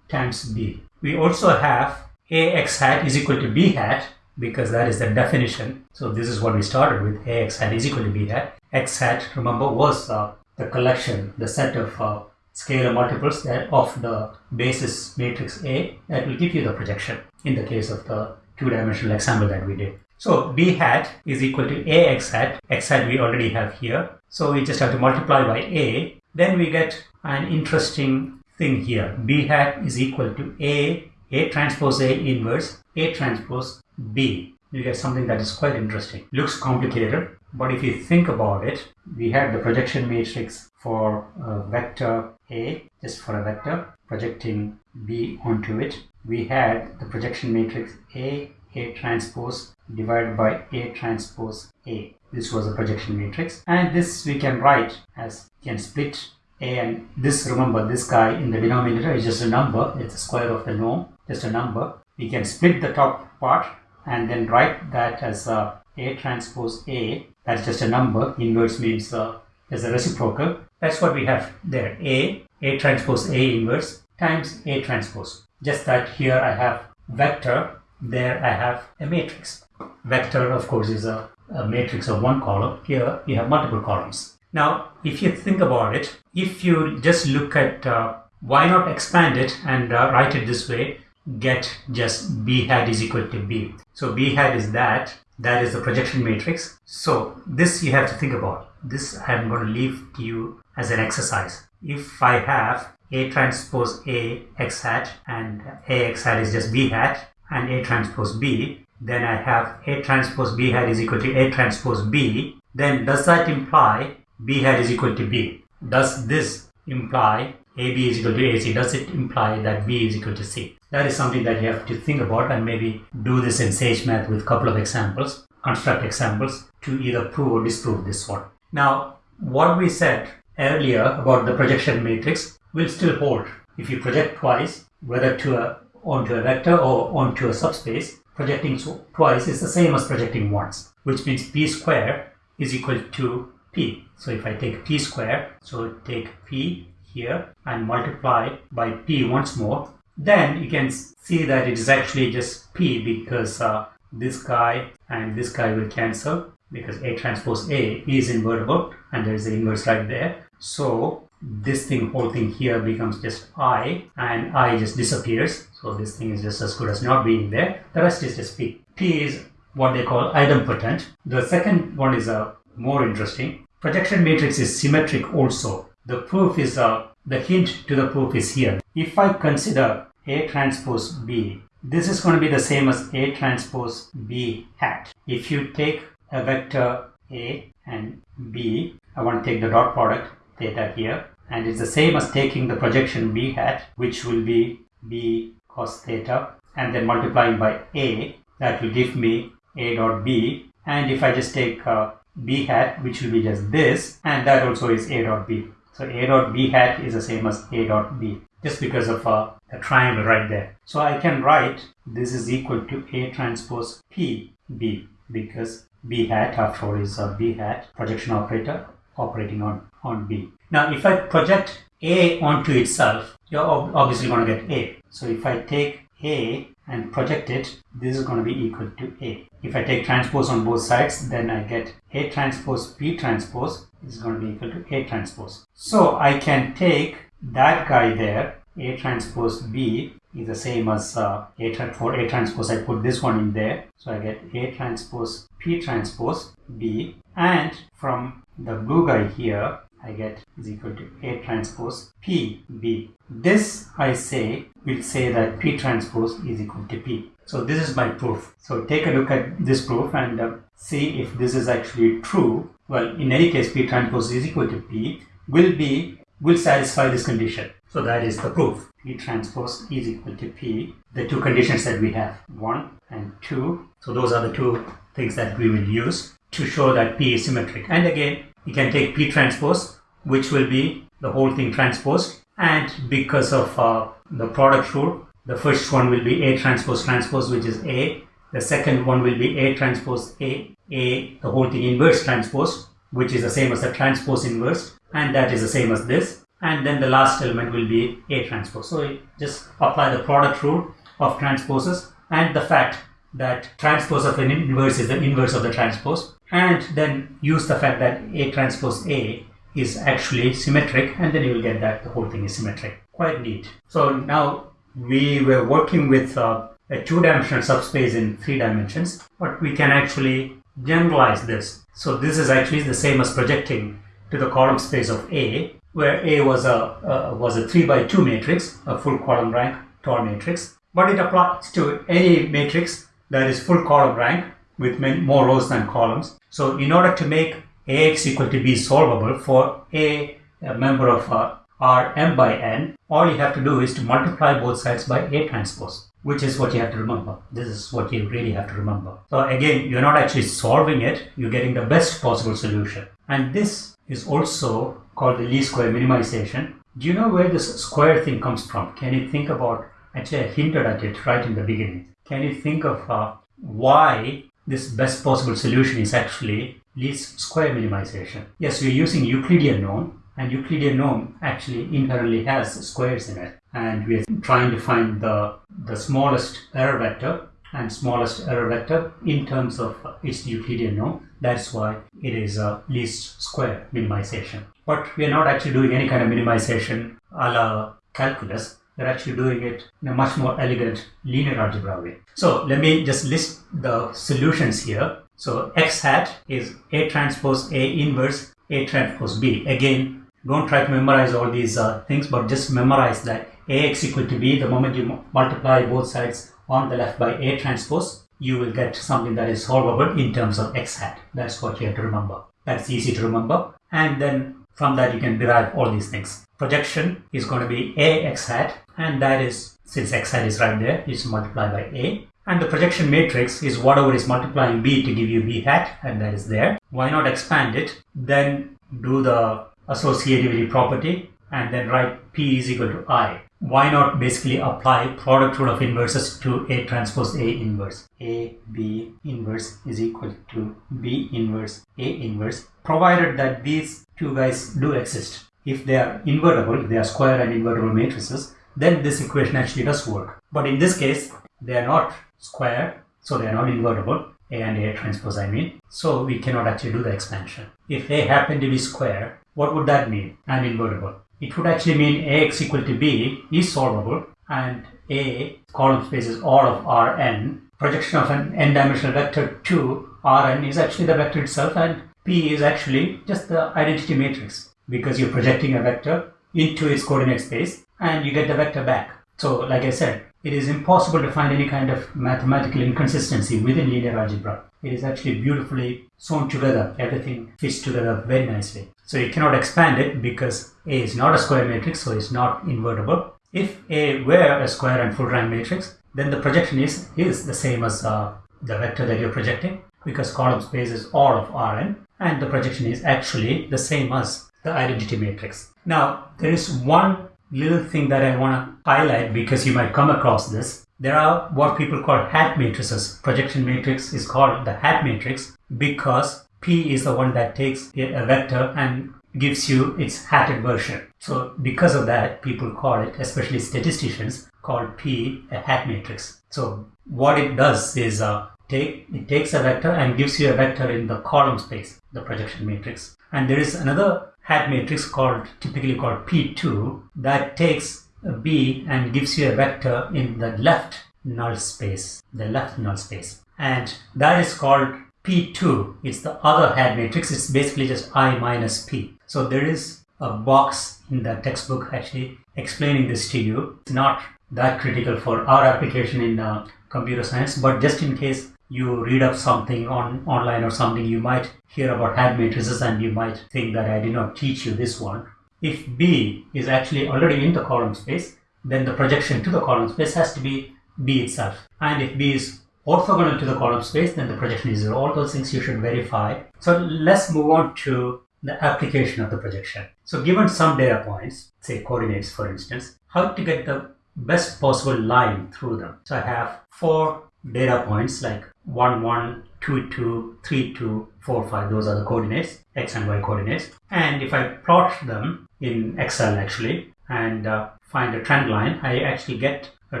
times B. We also have AX hat is equal to B hat because that is the definition. So this is what we started with, AX hat is equal to B hat. X hat, remember, was uh, the collection, the set of uh, scalar multiples that of the basis matrix A that will give you the projection in the case of the two-dimensional example that we did. So b hat is equal to a x hat. x hat we already have here. So we just have to multiply by a. Then we get an interesting thing here. b hat is equal to a, a transpose a inverse, a transpose b. You get something that is quite interesting. Looks complicated, but if you think about it, we have the projection matrix for a vector A, just for a vector, projecting B onto it. We had the projection matrix A, A transpose divided by A transpose A. This was a projection matrix. And this we can write as can split A and this, remember, this guy in the denominator is just a number. It's the square of the norm, just a number. We can split the top part and then write that as a, a transpose A that's just a number. Inverse means uh, there's a reciprocal. That's what we have there. A, A transpose A inverse times A transpose. Just that here I have vector, there I have a matrix. Vector, of course, is a, a matrix of one column. Here you have multiple columns. Now, if you think about it, if you just look at uh, why not expand it and uh, write it this way, get just b hat is equal to b. So b hat is that that is the projection matrix. So this you have to think about. This I'm going to leave to you as an exercise. if I have A transpose A x hat and A x hat is just B hat and A transpose B, then I have A transpose B hat is equal to A transpose B, then does that imply B hat is equal to B? Does this imply AB is equal to AC? Does it imply that B is equal to C? That is something that you have to think about and maybe do this in Sage Math with a couple of examples, construct examples to either prove or disprove this one. Now, what we said earlier about the projection matrix will still hold. If you project twice, whether to a, onto a vector or onto a subspace, projecting twice is the same as projecting once, which means p square is equal to p. So if I take p square, so take p here and multiply by p once more, then you can see that it is actually just p because uh, this guy and this guy will cancel because A transpose A is invertible and there is the inverse right there. So this thing, whole thing here becomes just I and I just disappears. So this thing is just as good as not being there. The rest is just P. P is what they call idempotent. The second one is uh, more interesting. Projection matrix is symmetric also. The proof is, uh, the hint to the proof is here. If I consider A transpose B, this is going to be the same as A transpose B hat. If you take a vector A and B, I want to take the dot product theta here and it's the same as taking the projection B hat which will be B cos theta and then multiplying by A that will give me A dot B and if I just take uh, B hat which will be just this and that also is A dot B. So A dot B hat is the same as A dot B just because of uh, a triangle right there. So I can write this is equal to A transpose P B because B hat after all is a B hat projection operator operating on, on B. Now if I project A onto itself, you're obviously going to get A. So if I take A and project it, this is going to be equal to A. If I take transpose on both sides, then I get A transpose B transpose is going to be equal to A transpose. So I can take that guy there, A transpose B, is the same as uh, A for A transpose. I put this one in there. So I get A transpose P transpose B. And from the blue guy here, I get is equal to A transpose P B. This I say will say that P transpose is equal to P. So this is my proof. So take a look at this proof and uh, see if this is actually true. Well, in any case, P transpose is equal to P will be will satisfy this condition. So that is the proof. P transpose is equal to P. The two conditions that we have, 1 and 2. So those are the two things that we will use to show that P is symmetric. And again, you can take P transpose, which will be the whole thing transposed. And because of uh, the product rule, the first one will be A transpose transpose, which is A. The second one will be A transpose A, A, the whole thing inverse transpose, which is the same as the transpose inverse. And that is the same as this and then the last element will be A transpose. So just apply the product rule of transposes and the fact that transpose of an inverse is the inverse of the transpose and then use the fact that A transpose A is actually symmetric and then you will get that the whole thing is symmetric. Quite neat. So now we were working with uh, a two-dimensional subspace in three dimensions but we can actually generalize this. So this is actually the same as projecting to the column space of A where A was a was a three by two matrix, a full column rank tall matrix, but it applies to any matrix that is full column rank with many, more rows than columns. So in order to make AX equal to B solvable for A, a member of uh, R m by n, all you have to do is to multiply both sides by A transpose, which is what you have to remember. This is what you really have to remember. So again, you're not actually solving it, you're getting the best possible solution. And this is also called the least square minimization. Do you know where this square thing comes from? Can you think about, actually I hinted at it right in the beginning. Can you think of uh, why this best possible solution is actually least square minimization? Yes, we're using Euclidean norm and Euclidean norm actually inherently has squares in it. And we're trying to find the, the smallest error vector and smallest error vector in terms of its Euclidean norm. That's why it is a least square minimization. But we are not actually doing any kind of minimization a la calculus. We're actually doing it in a much more elegant linear algebra way. So let me just list the solutions here. So x hat is A transpose A inverse A transpose B. Again, don't try to memorize all these uh, things, but just memorize that ax equal to b. The moment you multiply both sides on the left by a transpose, you will get something that is solvable in terms of x hat. That's what you have to remember. That's easy to remember. And then from that you can derive all these things. Projection is going to be a x hat and that is, since x hat is right there, it's multiplied by a. And the projection matrix is whatever is multiplying b to give you b hat and that is there. Why not expand it? Then do the associativity property and then write p is equal to i. Why not basically apply product rule of inverses to A transpose A inverse? A B inverse is equal to B inverse A inverse provided that these two guys do exist. If they are invertible, if they are square and invertible matrices, then this equation actually does work. But in this case, they are not square, so they are not invertible. A and A transpose I mean. So we cannot actually do the expansion. If A happened to be square, what would that mean? And invertible. It would actually mean Ax equal to B is solvable and A column space is all of Rn. Projection of an n-dimensional vector to Rn is actually the vector itself and P is actually just the identity matrix because you're projecting a vector into its coordinate space and you get the vector back. So like I said, it is impossible to find any kind of mathematical inconsistency within linear algebra. It is actually beautifully sewn together. Everything fits together very nicely. So you cannot expand it because A is not a square matrix, so it's not invertible. If A were a square and full rank matrix, then the projection is, is the same as uh, the vector that you're projecting because column space is all of Rn and the projection is actually the same as the identity matrix. Now, there is one little thing that I want to highlight because you might come across this. There are what people call hat matrices. Projection matrix is called the hat matrix because P is the one that takes a vector and gives you its hatted version. So because of that, people call it, especially statisticians, call P a hat matrix. So what it does is uh, take it takes a vector and gives you a vector in the column space, the projection matrix. And there is another hat matrix called typically called P2 that takes B and gives you a vector in the left null space, the left null space. And that is called P2. It's the other hat matrix. It's basically just I minus P. So there is a box in the textbook actually explaining this to you. It's not that critical for our application in uh, computer science, but just in case you read up something on online or something, you might hear about hat matrices and you might think that I did not teach you this one. If B is actually already in the column space, then the projection to the column space has to be B itself. And if B is orthogonal to the column space, then the projection is zero. All those things you should verify. So let's move on to the application of the projection. So given some data points, say coordinates for instance, how to get the best possible line through them. So I have four data points like 1, 1, 2, 2, 3, 2, 4, 5. Those are the coordinates, x and y coordinates. And if I plot them in Excel actually and uh, find a trend line, I actually get a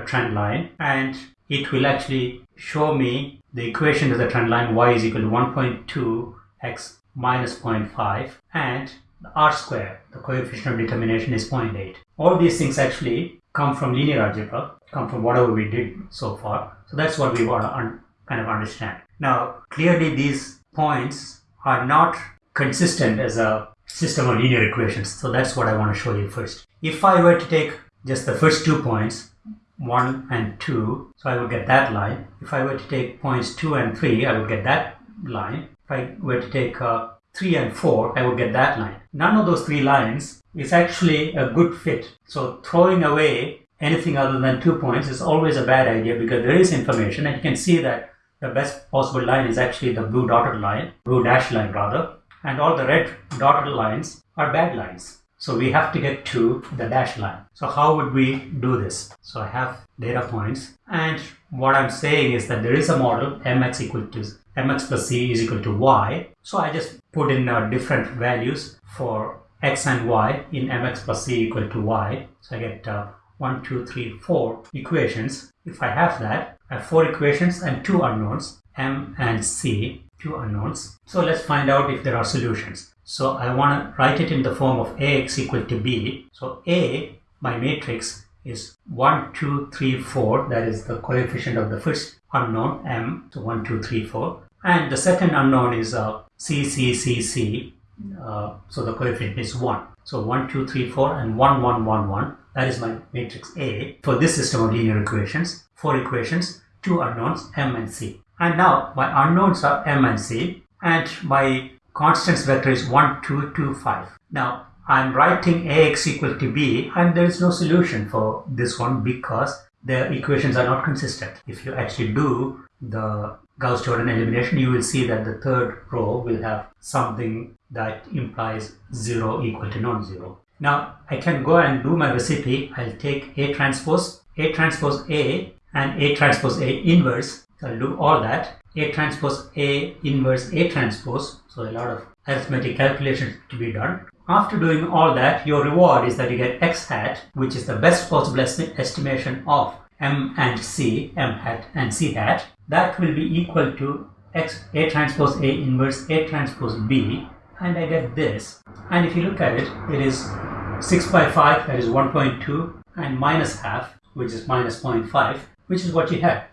trend line and it will actually show me the equation to the trend line y is equal to 1.2 x minus 0.5 and the r square, the coefficient of determination is 0.8. All these things actually come from linear algebra, come from whatever we did so far. So that's what we want to kind of understand. Now, clearly these points are not consistent as a system of linear equations. So that's what I want to show you first. If I were to take just the first two points, 1 and 2, so I would get that line. If I were to take points 2 and 3, I would get that line. If I were to take uh, 3 and 4, I would get that line. None of those three lines is actually a good fit. So throwing away anything other than two points is always a bad idea because there is information and you can see that the best possible line is actually the blue dotted line, blue dashed line rather, and all the red dotted lines are bad lines. So we have to get to the dash line. So how would we do this? So I have data points and what I'm saying is that there is a model mx equal to mx plus c is equal to y. So I just put in uh, different values for x and y in mx plus c equal to y. So I get uh, 1, 2, 3, 4 equations. If I have that, I have 4 equations and 2 unknowns, m and c, 2 unknowns. So let's find out if there are solutions. So I want to write it in the form of ax equal to b. So a, my matrix, is 1, 2, 3, 4. That is the coefficient of the first unknown, m. So 1, 2, 3, 4. And the second unknown is uh, c, c, c, c. Uh, so the coefficient is 1. So 1, 2, 3, 4 and 1, 1, 1, 1. That is my matrix A for this system of linear equations. Four equations, two unknowns, M and C. And now my unknowns are M and C and my constants vector is 1, 2, 2, 5. Now I'm writing Ax equal to B and there is no solution for this one because the equations are not consistent. If you actually do the Gauss-Jordan elimination, you will see that the third row will have something that implies 0 equal to non-zero. Now I can go and do my recipe. I'll take A transpose, A transpose A and A transpose A inverse. So I'll do all that. A transpose A inverse A transpose. So a lot of arithmetic calculations to be done. After doing all that, your reward is that you get x hat, which is the best possible estimation of m and c, m hat and c hat. That will be equal to x a transpose a inverse a transpose b and I get this. And if you look at it, it is 6 by 5, that is 1.2 and minus half, which is minus 0.5 which is what you had,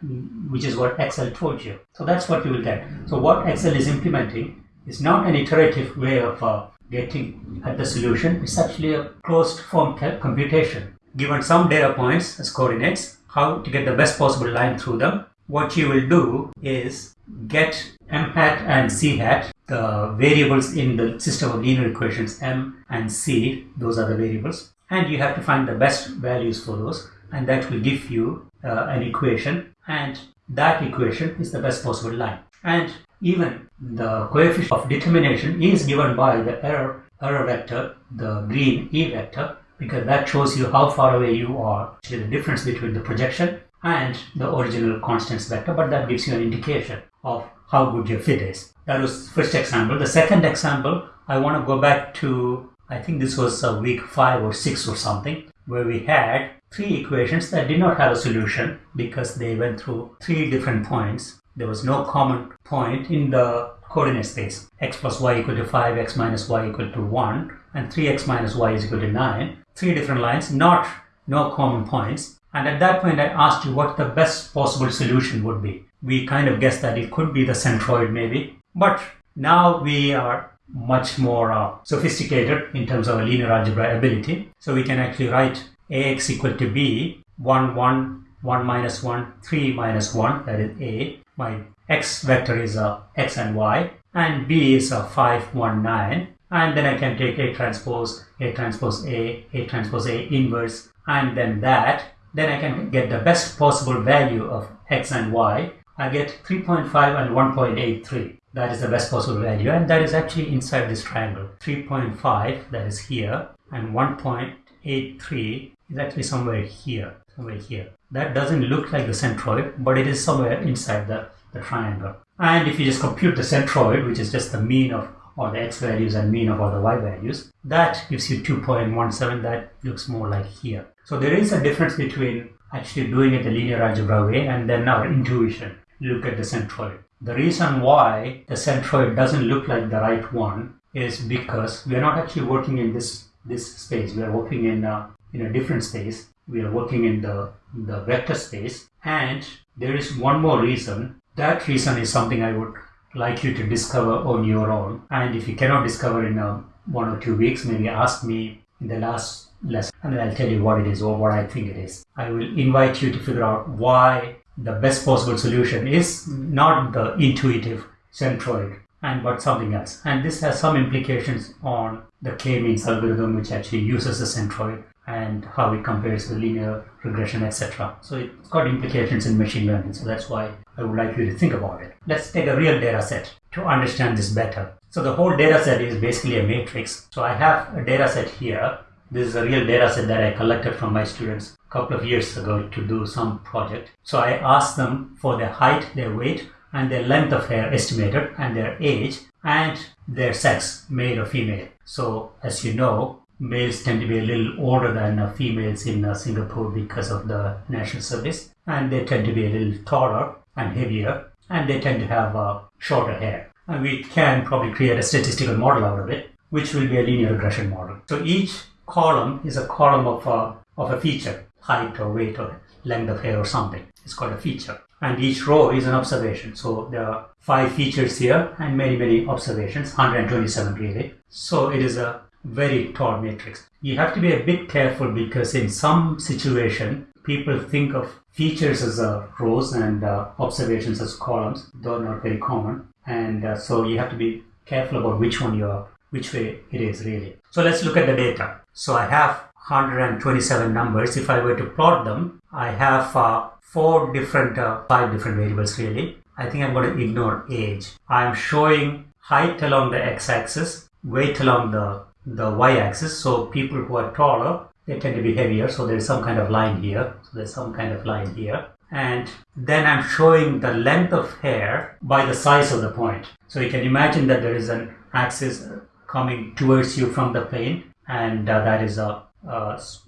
which is what Excel told you. So that's what you will get. So what Excel is implementing is not an iterative way of uh, getting at the solution. It's actually a closed form computation. Given some data points as coordinates, how to get the best possible line through them, what you will do is get m hat and c hat, the variables in the system of linear equations m and c, those are the variables, and you have to find the best values for those, and that will give you uh, an equation, and that equation is the best possible line. And even the coefficient of determination is given by the error, error vector, the green E vector, because that shows you how far away you are, the difference between the projection and the original constants vector, but that gives you an indication of how good your fit is. That was first example. The second example, I want to go back to, I think this was a uh, week five or six or something, where we had three equations that did not have a solution because they went through three different points there was no common point in the coordinate space. x plus y equal to 5, x minus y equal to 1, and 3x minus y is equal to 9. Three different lines, not no common points. And at that point, I asked you what the best possible solution would be. We kind of guessed that it could be the centroid maybe. But now we are much more uh, sophisticated in terms of linear algebra ability. So we can actually write ax equal to b, 1, 1, 1 minus 1, 3 minus 1, that is a, my x vector is a x and y and b is a 5 1 9 and then I can take A transpose A transpose A A transpose A inverse and then that then I can get the best possible value of x and y. I get 3.5 and 1.83 that is the best possible value and that is actually inside this triangle. 3.5 that is here and 1.83 is actually somewhere here somewhere here. That doesn't look like the centroid, but it is somewhere inside the, the triangle. And if you just compute the centroid, which is just the mean of all the x values and mean of all the y values, that gives you 2.17. That looks more like here. So there is a difference between actually doing it the linear algebra way and then our intuition. Look at the centroid. The reason why the centroid doesn't look like the right one is because we are not actually working in this this space. We are working in a, in a different space we are working in the, the vector space. And there is one more reason. That reason is something I would like you to discover on your own. And if you cannot discover in a, one or two weeks, maybe ask me in the last lesson and then I'll tell you what it is or what I think it is. I will invite you to figure out why the best possible solution is not the intuitive centroid and but something else. And this has some implications on the k-means algorithm which actually uses the centroid and how it compares with linear regression, etc. So it's got implications in machine learning. So that's why I would like you to think about it. Let's take a real data set to understand this better. So the whole data set is basically a matrix. So I have a data set here. This is a real data set that I collected from my students a couple of years ago to do some project. So I asked them for their height, their weight, and their length of hair estimated, and their age, and their sex, male or female. So as you know, males tend to be a little older than uh, females in uh, Singapore because of the national service, and they tend to be a little taller and heavier, and they tend to have uh, shorter hair. And we can probably create a statistical model out of it, which will be a linear regression model. So each column is a column of a, of a feature, height or weight or length of hair or something. It's called a feature. And each row is an observation. So there are five features here and many, many observations, 127 really. So it is a very tall matrix. You have to be a bit careful because in some situation, people think of features as uh, rows and uh, observations as columns, though not very common. And uh, so you have to be careful about which one you're, which way it is really. So let's look at the data. So I have 127 numbers. If I were to plot them, I have uh, four different, uh, five different variables really. I think I'm going to ignore age. I'm showing height along the x-axis, weight along the, the y-axis. So people who are taller, they tend to be heavier. So there's some kind of line here. So there's some kind of line here. And then I'm showing the length of hair by the size of the point. So you can imagine that there is an axis coming towards you from the plane and uh, that is a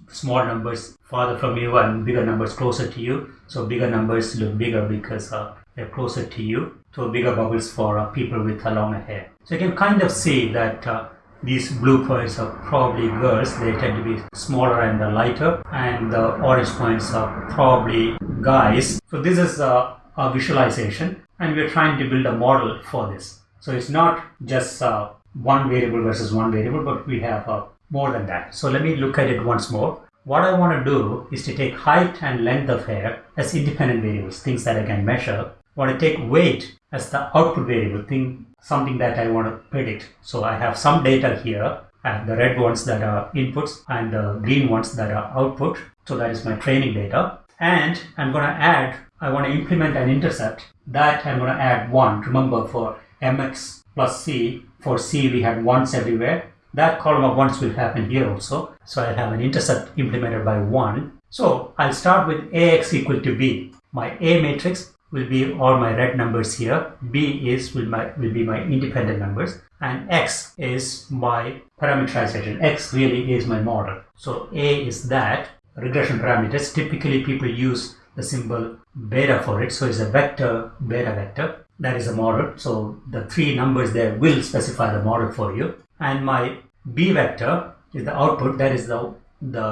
small numbers farther from you and bigger numbers closer to you. So bigger numbers look bigger because uh, they're closer to you. So bigger bubbles for uh, people with a longer hair. So you can kind of see that uh, these blue points are probably girls. They tend to be smaller and lighter. And the orange points are probably guys. So this is a, a visualization and we're trying to build a model for this. So it's not just uh, one variable versus one variable, but we have uh, more than that. So let me look at it once more. What I want to do is to take height and length of hair as independent variables, things that I can measure. I want to take weight as the output variable, thing, something that I want to predict. So I have some data here. I have the red ones that are inputs and the green ones that are output. So that is my training data. And I'm going to add, I want to implement an intercept that I'm going to add 1. Remember for mx plus c, for c we had ones everywhere that column of ones will happen here also. So I have an intercept implemented by 1. So I'll start with ax equal to b. My A matrix will be all my red numbers here. B is will, my, will be my independent numbers. And x is my parameterization. x really is my model. So A is that. Regression parameters, typically people use the symbol beta for it. So it's a vector, beta vector. That is a model. So the three numbers there will specify the model for you and my b vector is the output that is the the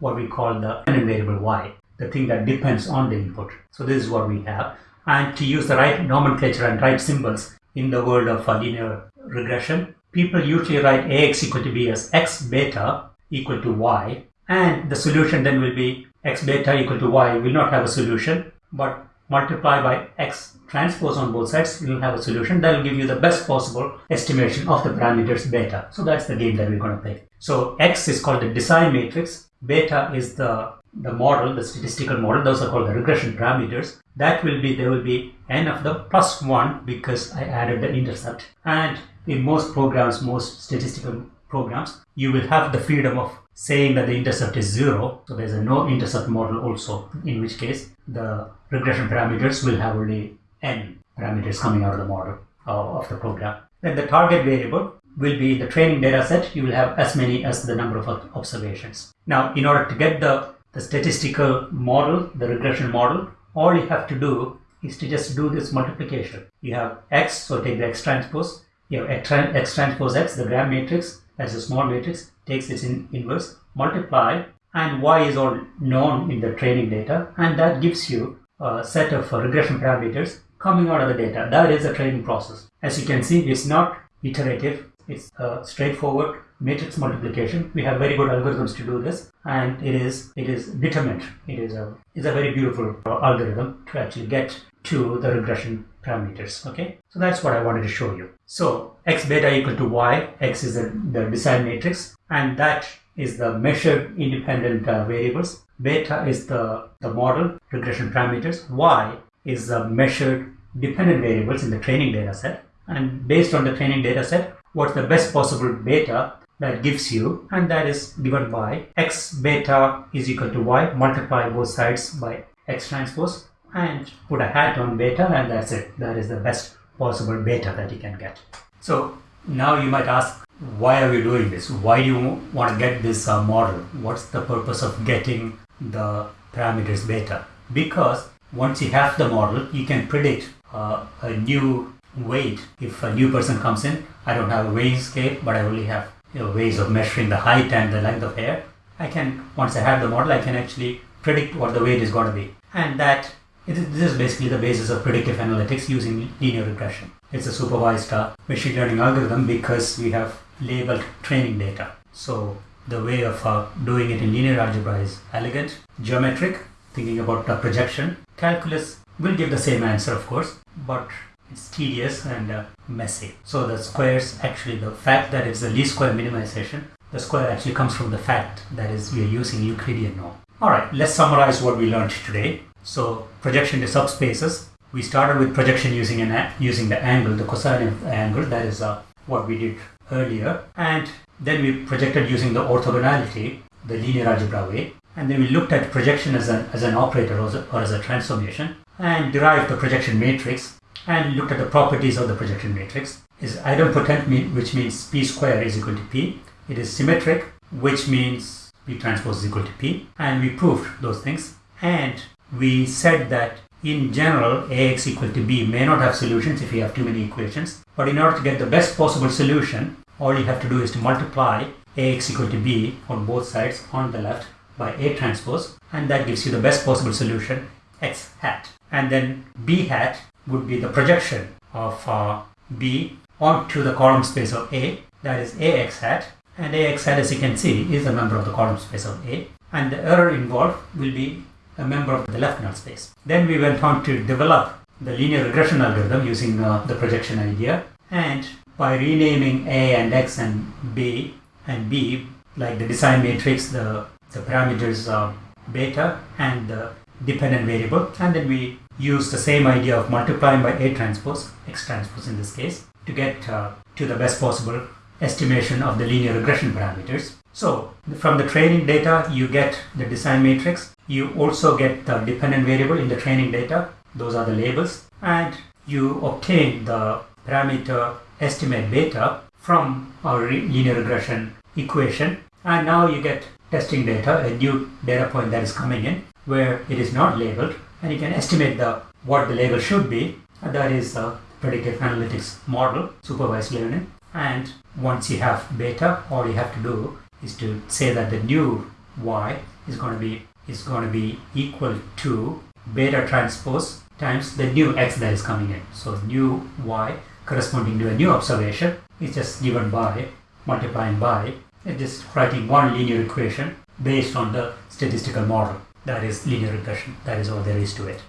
what we call the variable y the thing that depends on the input so this is what we have and to use the right nomenclature and right symbols in the world of linear regression people usually write ax equal to b as x beta equal to y and the solution then will be x beta equal to y will not have a solution but multiply by x transpose on both sides, you will have a solution that will give you the best possible estimation of the parameters beta. So that's the game that we're going to play. So x is called the design matrix, beta is the the model, the statistical model, those are called the regression parameters. That will be, there will be n of the plus 1 because I added the intercept. And in most programs, most statistical programs, you will have the freedom of saying that the intercept is zero. So there's a no intercept model also, in which case the regression parameters will have only n parameters coming out of the model uh, of the program. Then the target variable will be the training data set. You will have as many as the number of observations. Now, in order to get the, the statistical model, the regression model, all you have to do is to just do this multiplication. You have x, so take the x transpose. You have x, x transpose x, the gram matrix, that's a small matrix, takes its in, inverse, multiply, and y is all known in the training data, and that gives you a set of regression parameters coming out of the data. That is a training process. As you can see, it's not iterative. It's a straightforward matrix multiplication. We have very good algorithms to do this, and it is it is determined. It is a is a very beautiful algorithm to actually get to the regression parameters. Okay, so that's what I wanted to show you. So x beta equal to y. X is the, the design matrix, and that is the measured independent uh, variables. Beta is the the model regression parameters. Y is the measured dependent variables in the training data set. And based on the training data set, what's the best possible beta that gives you, and that is given by x beta is equal to y, multiply both sides by x transpose, and put a hat on beta, and that's it. That is the best possible beta that you can get. So now you might ask, why are we doing this? Why do you want to get this uh, model? What's the purpose of getting the parameters beta? Because once you have the model, you can predict uh, a new weight. If a new person comes in, I don't have a weighing scale, but I only have you know, ways of measuring the height and the length of hair. I can, once I have the model, I can actually predict what the weight is going to be. And that, this is basically the basis of predictive analytics using linear regression. It's a supervised uh, machine learning algorithm because we have labeled training data. So the way of uh, doing it in linear algebra is elegant, geometric, thinking about the projection. Calculus will give the same answer, of course, but it's tedious and uh, messy. So the squares actually the fact that it's the least square minimization, the square actually comes from the fact that is we are using Euclidean norm. Alright, let's summarize what we learned today. So projection to subspaces. We started with projection using an using the angle, the cosine of the angle, that is uh, what we did earlier. And then we projected using the orthogonality, the linear algebra way. And then we looked at projection as an, as an operator or as a, or as a transformation and derived the projection matrix and looked at the properties of the projection matrix. Is idempotent, which means p square is equal to p. It is symmetric, which means p transpose is equal to p. And we proved those things. And we said that in general, ax equal to b may not have solutions if you have too many equations. But in order to get the best possible solution, all you have to do is to multiply ax equal to b on both sides on the left by a transpose. And that gives you the best possible solution, x hat. And then b hat would be the projection of uh, B onto the column space of A, that is AX hat, and AX hat as you can see is a member of the column space of A, and the error involved will be a member of the left null space. Then we went on to develop the linear regression algorithm using uh, the projection idea, and by renaming A and X and B and B, like the design matrix, the, the parameters uh, beta and the dependent variable, and then we use the same idea of multiplying by A transpose, X transpose in this case, to get uh, to the best possible estimation of the linear regression parameters. So from the training data, you get the design matrix. You also get the dependent variable in the training data. Those are the labels. And you obtain the parameter estimate beta from our linear regression equation. And now you get testing data, a new data point that is coming in where it is not labeled and you can estimate the what the label should be. And that is a predictive analytics model supervised learning. And once you have beta all you have to do is to say that the new y is going to be is going to be equal to beta transpose times the new x that is coming in. So new y corresponding to a new observation is just given by multiplying by just writing one linear equation based on the statistical model that is linear regression. That is all there is to it.